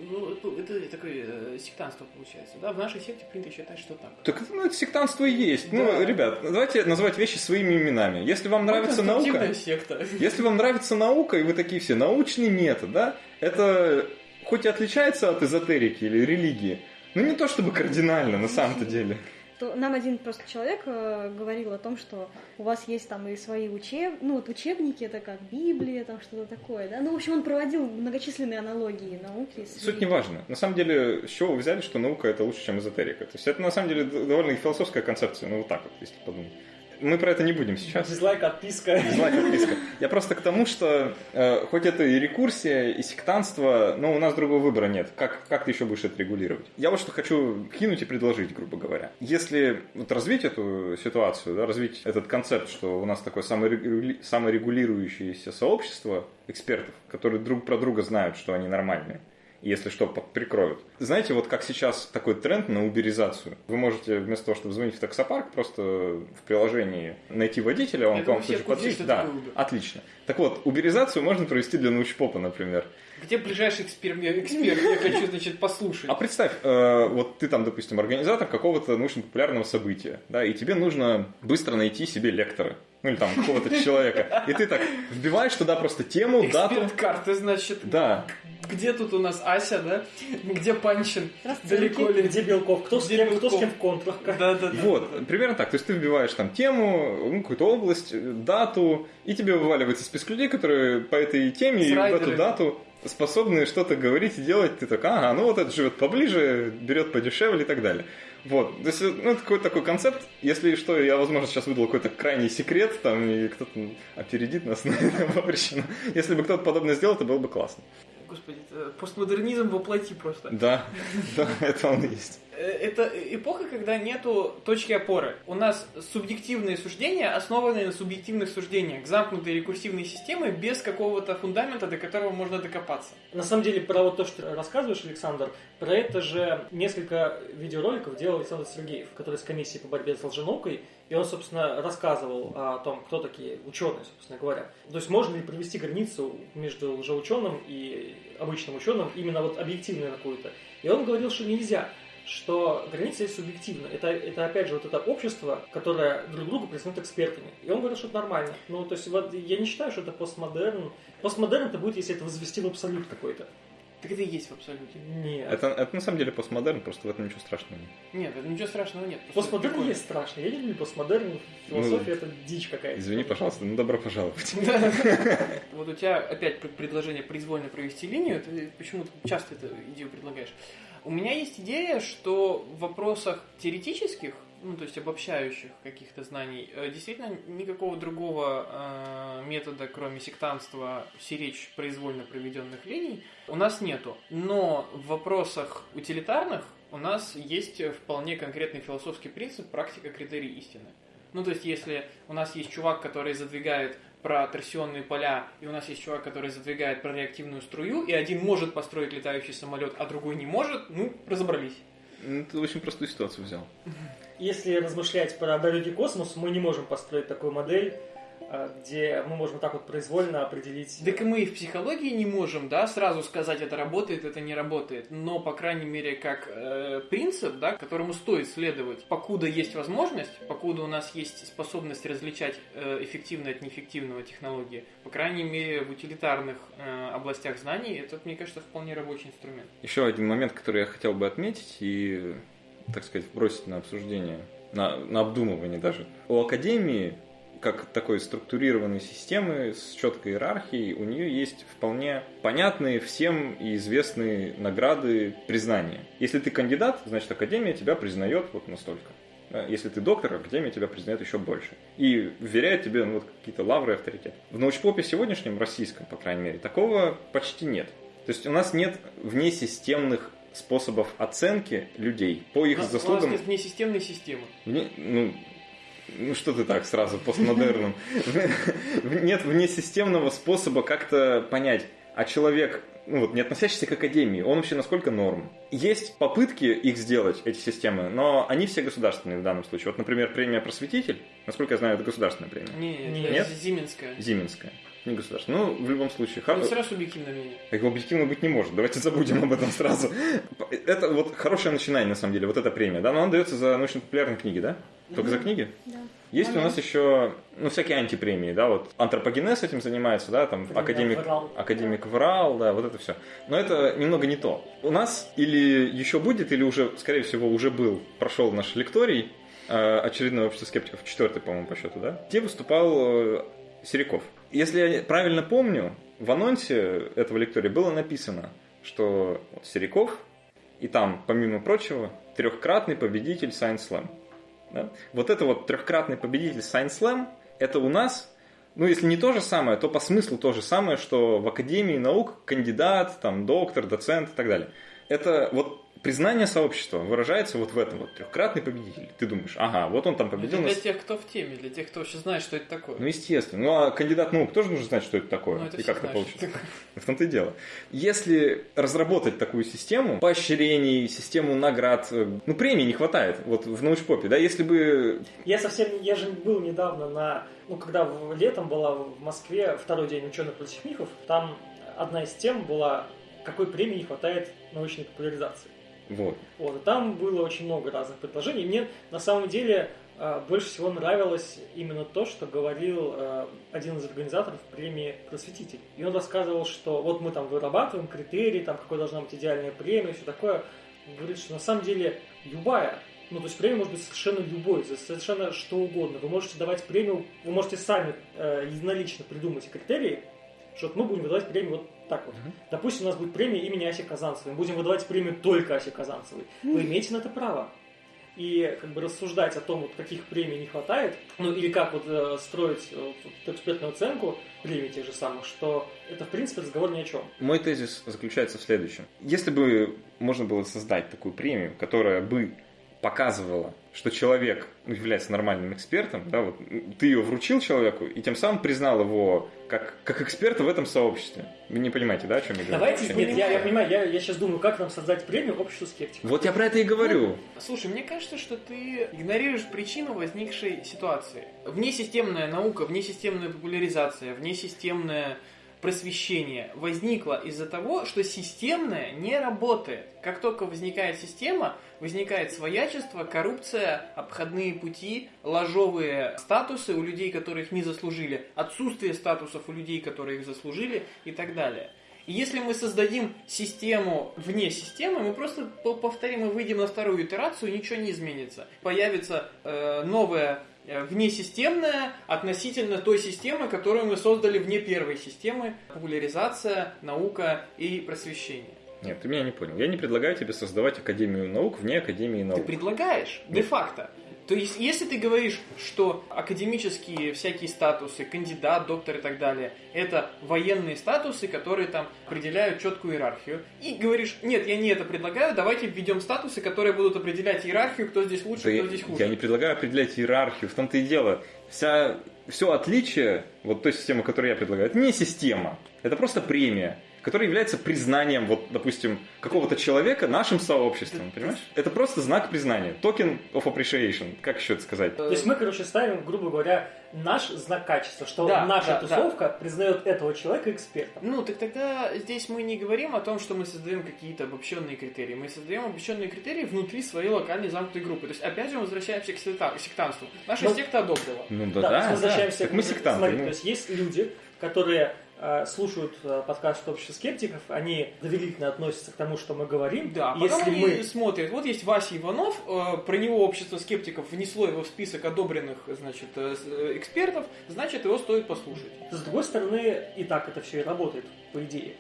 ну, это, это такое э, сектантство получается. Да, в нашей секте принято считать, что так. Так ну, это сектантство и есть. Да. Ну, ребят, давайте называть вещи своими именами. Если вам нравится Мы конструктивная наука, секта. если вам нравится наука, и вы такие все, научный метод, да, это хоть и отличается от эзотерики или религии, но не то чтобы кардинально на самом-то деле. То нам один просто человек э, говорил о том, что у вас есть там и свои учеб... ну, вот учебники, это как Библия, там что-то такое, да. Ну, в общем, он проводил многочисленные аналогии науки. с Суть не важна. На самом деле, с чего вы взяли, что наука это лучше, чем эзотерика? То есть это на самом деле довольно философская концепция, ну вот так вот, если подумать. Мы про это не будем сейчас. Дизлайк, отписка. Дизлайк, отписка. Я просто к тому, что э, хоть это и рекурсия, и сектантство, но у нас другого выбора нет. Как, как ты еще будешь это регулировать? Я вот что хочу кинуть и предложить, грубо говоря. Если вот развить эту ситуацию, да, развить этот концепт, что у нас такое саморегули- саморегулирующееся сообщество экспертов, которые друг про друга знают, что они нормальные, если что, прикроют. Знаете, вот как сейчас такой тренд на уберизацию. Вы можете вместо того, чтобы звонить в таксопарк, просто в приложении найти водителя, он Я к вам тут подъедет. Да, отлично. Так вот, уберизацию можно провести для научпопа, например. Где ближайший эксперт? Эксперт, я хочу, значит, послушать. А представь, э, вот ты там, допустим, организатор какого-то научно-популярного события, да, и тебе нужно быстро найти себе лектора, ну или там какого-то человека, и ты так вбиваешь туда просто тему, дату, карты, значит, да, где тут у нас Ася, да? Где Панчин? Далеко ли? Где Белков? Кто с Где кем, кто с кем в контрах? Да, да, да. Вот, примерно так. То есть ты вбиваешь там тему, ну, какую-то область, дату, и тебе вываливается список людей, которые по этой теме С и в эту дату способны что-то говорить и делать. Ты так, ага, ну вот этот живет поближе, берет подешевле и так далее. Вот, то есть, ну, это какой-то такой концепт. Если что, я, возможно, сейчас выдал какой-то крайний секрет, там, и кто-то опередит нас на этом причину. Если бы кто-то подобное сделал, это было бы классно. Господи, это постмодернизм воплоти просто. Да, да, это он и есть. Э, Это эпоха, когда нету точки опоры. У нас субъективные суждения, основанные на субъективных суждениях. Замкнутые рекурсивные системы без какого-то фундамента, до которого можно докопаться. На самом деле, про вот то, что ты рассказываешь, Александр, про это же несколько видеороликов делал Александр Сергеев, который с комиссией по борьбе с лженаукой, и он, собственно, рассказывал о том, кто такие ученые, собственно говоря. То есть можно ли провести границу между лжеученым и обычным ученым, именно вот объективную какую-то. И он говорил, что нельзя что граница есть субъективна. Это, это опять же вот это общество, которое друг друга признает экспертами. И он говорил, что это нормально. Ну, то есть вот я не считаю, что это постмодерн. Постмодерн это будет, если это возвести в абсолют какой-то. Так это и есть в абсолюте. Нет. Это, это на самом деле постмодерн, просто в этом ничего страшного нет. Нет, это ничего страшного нет. Постмодерн прикольно. есть страшно. Я не люблю постмодерн. Философия это дичь какая-то. Извини, пожалуйста, ну добро пожаловать. Вот у тебя опять пр- предложение произвольно провести линию, ты почему-то часто эту идею предлагаешь. У меня есть идея, что в вопросах теоретических ну, то есть обобщающих каких-то знаний, э, действительно никакого другого э, метода, кроме сектанства, сиречь произвольно проведенных линий, у нас нету. Но в вопросах утилитарных у нас есть вполне конкретный философский принцип практика критерий истины. Ну, то есть, если у нас есть чувак, который задвигает про торсионные поля, и у нас есть чувак, который задвигает про реактивную струю, и один может построить летающий самолет, а другой не может, ну, разобрались. Ну, ты очень простую ситуацию взял. Если размышлять про далекий космос, мы не можем построить такую модель, где мы можем так вот произвольно определить... Так и мы и в психологии не можем, да, сразу сказать, это работает, это не работает. Но, по крайней мере, как э, принцип, да, которому стоит следовать, покуда есть возможность, покуда у нас есть способность различать э, эффективное от неэффективного технологии, по крайней мере, в утилитарных э, областях знаний, это, мне кажется, вполне рабочий инструмент. Еще один момент, который я хотел бы отметить и, так сказать, бросить на обсуждение, на, на обдумывание даже. У Академии как такой структурированной системы с четкой иерархией, у нее есть вполне понятные всем и известные награды признания. Если ты кандидат, значит Академия тебя признает вот настолько. Если ты доктор, Академия тебя признает еще больше. И вверяет тебе ну, вот, какие-то лавры и авторитет. В научпопе сегодняшнем, российском, по крайней мере, такого почти нет. То есть у нас нет внесистемных способов оценки людей по их у заслугам. У нас нет внесистемной системы. Вне, ну, ну что ты так сразу постмодерном? Нет внесистемного способа как-то понять, а человек, ну вот не относящийся к академии, он вообще насколько норм? Есть попытки их сделать, эти системы, но они все государственные в данном случае. Вот, например, премия «Просветитель», насколько я знаю, это государственная премия. Нет, нет, нет? Зименская. Не государственная. Ну, в любом случае. Ну, сразу субъективное мнение. Так объективно быть не может. Давайте забудем об этом сразу. Это вот хорошее начинание, на самом деле, вот эта премия, да, но она дается за научно-популярные книги, да? Только за книги? Да. Есть у нас еще, ну, всякие антипремии, да, вот антропогенез этим занимается, да, там академик, Врал. академик Врал, да, вот это все. Но это немного не то. У нас или еще будет, или уже, скорее всего, уже был, прошел наш лекторий э, очередное общество скептиков, четвертый, по-моему, по счету, да, где выступал э, Сериков. Если я правильно помню, в анонсе этого лектория было написано, что вот Сериков, и там, помимо прочего, трехкратный победитель Science Slam. Да? Вот это вот трехкратный победитель Science Slam, это у нас, ну если не то же самое, то по смыслу то же самое, что в Академии наук кандидат, там, доктор, доцент и так далее. Это вот признание сообщества выражается вот в этом вот трехкратный победитель. Ты думаешь, ага, вот он там победил. Это для тех, кто в теме, для тех, кто вообще знает, что это такое. Ну, естественно. Ну, а кандидат наук тоже нужно знать, что это такое. Ну, это и как это получится. В том-то и дело. Если разработать такую систему поощрений, систему наград, э, ну, премий не хватает. Вот в научпопе, да, если бы... Я совсем, я же был недавно на, ну, когда летом была в Москве второй день ученых против мифов, там одна из тем была, какой премии не хватает научной популяризации. Вот. Вот, там было очень много разных предложений. Мне на самом деле э, больше всего нравилось именно то, что говорил э, один из организаторов премии «Просветитель». И он рассказывал, что вот мы там вырабатываем критерии, там какой должна быть идеальная премия, все такое. Он говорит, что на самом деле любая, ну то есть премия может быть совершенно любой, совершенно что угодно. Вы можете давать премию, вы можете сами э, единолично придумать критерии, что мы будем выдавать премию вот так вот. Допустим, у нас будет премия имени Аси Казанцевой. Мы будем выдавать премию только Асе Казанцевой. Вы имеете на это право. И как бы рассуждать о том, вот, каких премий не хватает, ну или как вот э, строить э, вот экспертную оценку премий тех же самых, что это в принципе разговор ни о чем. Мой тезис заключается в следующем. Если бы можно было создать такую премию, которая бы показывала, что человек ну, является нормальным экспертом, да, вот ты ее вручил человеку и тем самым признал его как, как эксперта в этом сообществе. Вы не понимаете, да, о чем я говорю? Давайте, нет, я, я понимаю, я, я сейчас думаю, как нам создать премию обществу скептиков. Вот я про это и говорю. Слушай, мне кажется, что ты игнорируешь причину возникшей ситуации. Внесистемная наука, внесистемная популяризация, внесистемное просвещение возникло из-за того, что системное не работает. Как только возникает система, возникает своячество, коррупция, обходные пути, ложовые статусы у людей, которых не заслужили, отсутствие статусов у людей, которые их заслужили и так далее. И если мы создадим систему вне системы, мы просто по- повторим и выйдем на вторую итерацию, ничего не изменится. Появится э, новая внесистемная относительно той системы, которую мы создали вне первой системы, популяризация, наука и просвещение. Нет, ты меня не понял. Я не предлагаю тебе создавать Академию наук вне Академии Ты наук. предлагаешь, де-факто. То есть, если ты говоришь, что академические всякие статусы, кандидат, доктор и так далее, это военные статусы, которые там определяют четкую иерархию, и говоришь, нет, я не это предлагаю, давайте введем статусы, которые будут определять иерархию, кто здесь лучше, Да кто я, здесь хуже. я не предлагаю определять иерархию, в том-то и дело. Вся, все отличие вот той системы, которую я предлагаю, это не система, это просто премия, которая является признанием, вот, допустим, какого-то человека нашим сообществом, понимаешь? Это просто знак признания, токен of appreciation, как еще это сказать? То есть мы, короче, ставим, грубо говоря, наш знак качества, что Да, наша да, тусовка признает этого человека экспертом. Ну, так тогда здесь мы не говорим о том, что мы создаем какие-то обобщенные критерии. Мы создаем обобщенные критерии внутри своей локальной замкнутой группы. То есть, опять же, мы возвращаемся к секта- сектантству. Наша Ну, секта одобрила. Ну да, Да, да, возвращаемся Так к- мы сектанты. Смотри, ну. то есть есть люди, которые слушают э, подкаст общества скептиков, они доверительно относятся к тому, что мы говорим. Да, потом если они мы смотрят, вот есть Вася Иванов, э, про него общество скептиков внесло его в список одобренных, значит, э, э, экспертов, значит, его стоит послушать. С другой стороны, и так это все и работает, по идее.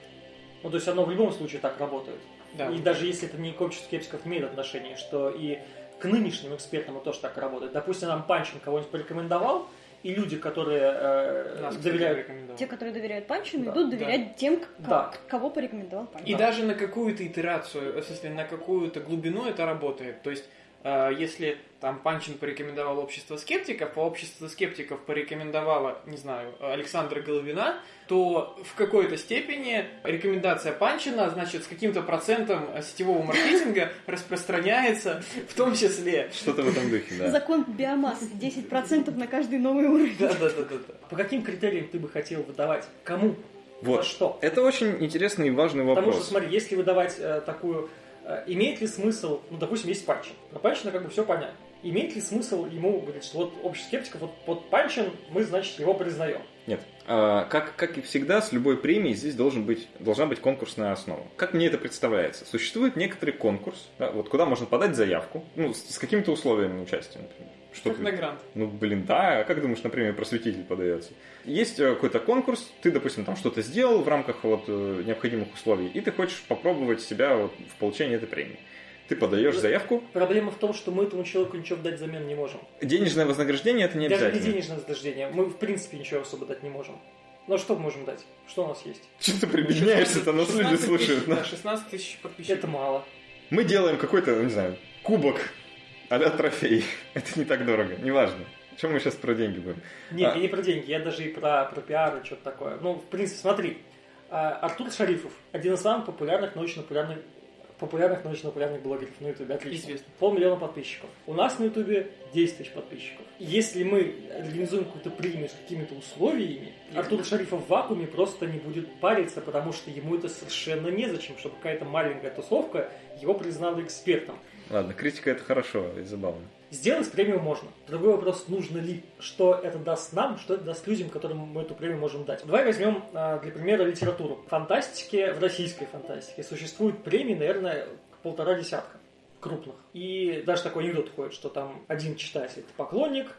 Ну, то есть оно в любом случае так работает. Да. И даже если это не к обществу скептиков имеет отношение, что и к нынешним экспертам это тоже так работает. Допустим, нам Панчин кого-нибудь порекомендовал, и люди, которые э, Нас, доверяют... Те, которые доверяют Панчину, Да, идут да. доверять тем, к- Да. кого порекомендовал Панчин. И даже на какую-то итерацию, в смысле, на какую-то глубину это работает. То есть, если там Панчин порекомендовал общество скептиков, а общество скептиков порекомендовало, не знаю, Александра Головина, то в какой-то степени рекомендация Панчина, значит, с каким-то процентом сетевого маркетинга распространяется, в том числе. Что-то в этом духе, да. Закон биомассы 10% на каждый новый уровень. Да-да-да-да. По каким критериям ты бы хотел выдавать? Кому? Вот. За что? Это очень интересный и важный Потому вопрос. что, смотри, если выдавать э, такую... э, имеет ли смысл... Ну, допустим, есть Панчин. Про Панчина как бы все понятно. Имеет ли смысл ему говорить, что вот общество скептиков, вот, вот Панчин, мы, значит, его признаем? Нет. А, как, как и всегда, с любой премией здесь должен быть, должна быть конкурсная основа. Как мне это представляется? Существует некоторый конкурс, да, вот куда можно подать заявку, ну, с, с какими-то условиями участия, например. Что Как ты- на грант. Ну, блин, да. А как думаешь, например, просветитель подается? Есть э, какой-то конкурс, ты, допустим, там что-то сделал в рамках вот э, необходимых условий, и ты хочешь попробовать себя вот в получении этой премии. Ты подаешь заявку, Проблема в том, что мы этому человеку ничего дать взамен не можем. денежное вознаграждение это не Даже не обязательно. денежное вознаграждение. Мы, в принципе, ничего особо дать не можем. Ну, а что мы можем дать? Что у нас есть? Что ты прибедняешься-то, нас люди 16 тысяч, слушают. да, да. 16 тысяч подписчиков. Это мало. Мы делаем какой-то, ну, не знаю, кубок а трофей. Это не так дорого, неважно. Чем мы сейчас про деньги будем? Нет, А. я не про деньги, я даже и про, про пиар и что-то такое. Ну, в принципе, смотри. а, Артур Шарифов, один из самых популярных научно-популярных популярных научно-популярных блогеров на ютубе, отлично. Известно. Полмиллиона подписчиков. У нас на ютубе 10 тысяч подписчиков. Если мы организуем какую-то премию с какими-то условиями, Артур Шарифов в вакууме просто не будет париться, потому что ему это совершенно незачем, чтобы какая-то маленькая тусовка его признала экспертом. Ладно, критика это хорошо и забавно. Сделать премию можно. Другой вопрос, нужно ли, что это даст нам, что это даст людям, которым мы эту премию можем дать. Давай возьмем а, для примера литературу. В фантастике, в российской фантастике существует премии, наверное, полтора десятка крупных. И даже такой анекдот ходит, что там один читатель это поклонник,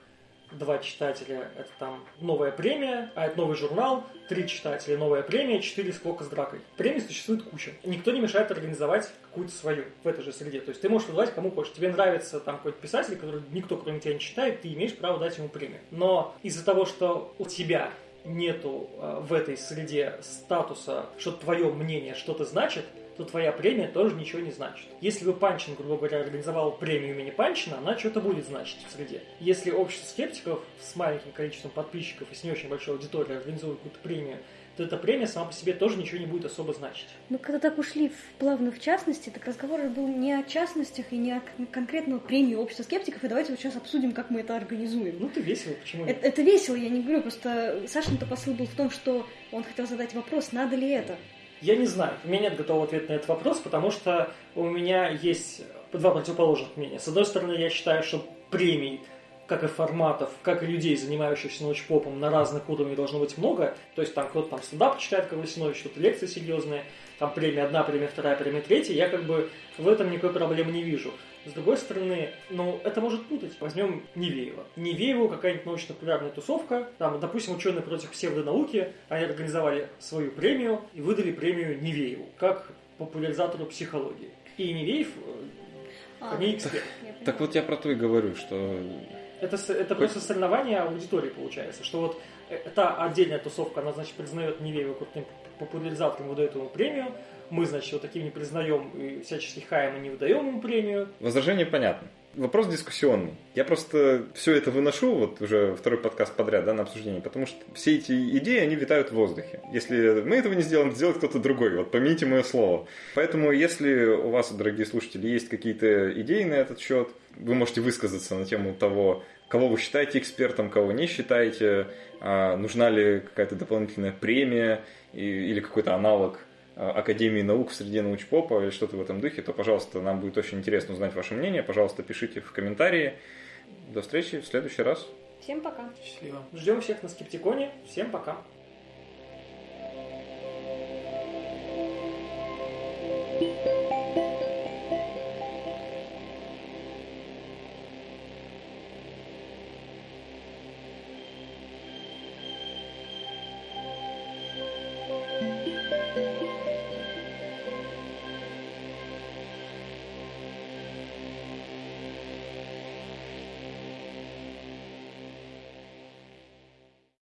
два читателя это там новая премия, а это новый журнал, три читателя новая премия, четыре сколько с дракой. Премий существует куча. Никто не мешает организовать какую-то свою в этой же среде. То есть ты можешь выдавать кому хочешь. Тебе нравится там какой-то писатель, который никто кроме тебя не читает, ты имеешь право дать ему премию. Но из-за того, что у тебя нету э, в этой среде статуса, что твое мнение что-то значит, то твоя премия тоже ничего не значит. Если бы Панчин, грубо говоря, организовал премию имени Панчина, она что-то будет значить в среде. Если общество скептиков с маленьким количеством подписчиков и с не очень большой аудиторией организует какую-то премию, то эта премия сама по себе тоже ничего не будет особо значить. Ну, когда так ушли в плавно в частности, так разговор был не о частностях и не о кон- конкретно премии общества скептиков, и давайте вот сейчас обсудим, как мы это организуем. Ну, ты весело, почему нет? Это, это весело, я не говорю, просто Сашин-то посыл был в том, что он хотел задать вопрос, надо ли это. Я не знаю, у меня нет готового ответа на этот вопрос, потому что у меня есть два противоположных мнения. С одной стороны, я считаю, что премий, как и форматов, как и людей, занимающихся научпопом на разных уровнях должно быть много. То есть там кто-то там стендап читает, как Васинович, что-то лекции серьезные, там премия одна, премия вторая, премия третья. Я как бы в этом никакой проблемы не вижу. С другой стороны, ну, это может путать. Возьмем Невеева. Невееву какая-нибудь научно-популярная тусовка, там, допустим, ученые против псевдонауки, они организовали свою премию и выдали премию Невееву. Как популяризатору психологии. И Невеев А, не эксперт. я поняла. Так вот я про то и говорю, что Это, это просто соревнование аудитории получается, что вот э, та отдельная тусовка, она, значит, признает Невеева крутым популяризатором, выдает ему премию, мы, значит, вот таким не признаем и всячески хаем и не выдаем ему премию. возражение понятно. Вопрос дискуссионный. Я просто все это выношу, вот уже второй подкаст подряд, да, на обсуждение, потому что все эти идеи, они витают в воздухе. Если мы этого не сделаем, сделает кто-то другой. Вот помяните мое слово. Поэтому, если у вас, дорогие слушатели, есть какие-то идеи на этот счет, вы можете высказаться на тему того, кого вы считаете экспертом, кого не считаете, а, нужна ли какая-то дополнительная премия или какой-то аналог Академии наук в среде научпопа или что-то в этом духе, то, пожалуйста, нам будет очень интересно узнать ваше мнение. Пожалуйста, пишите в комментарии. До встречи в следующий раз. Всем пока. Счастливо. Ждем всех на Скептиконе. Всем пока. Thank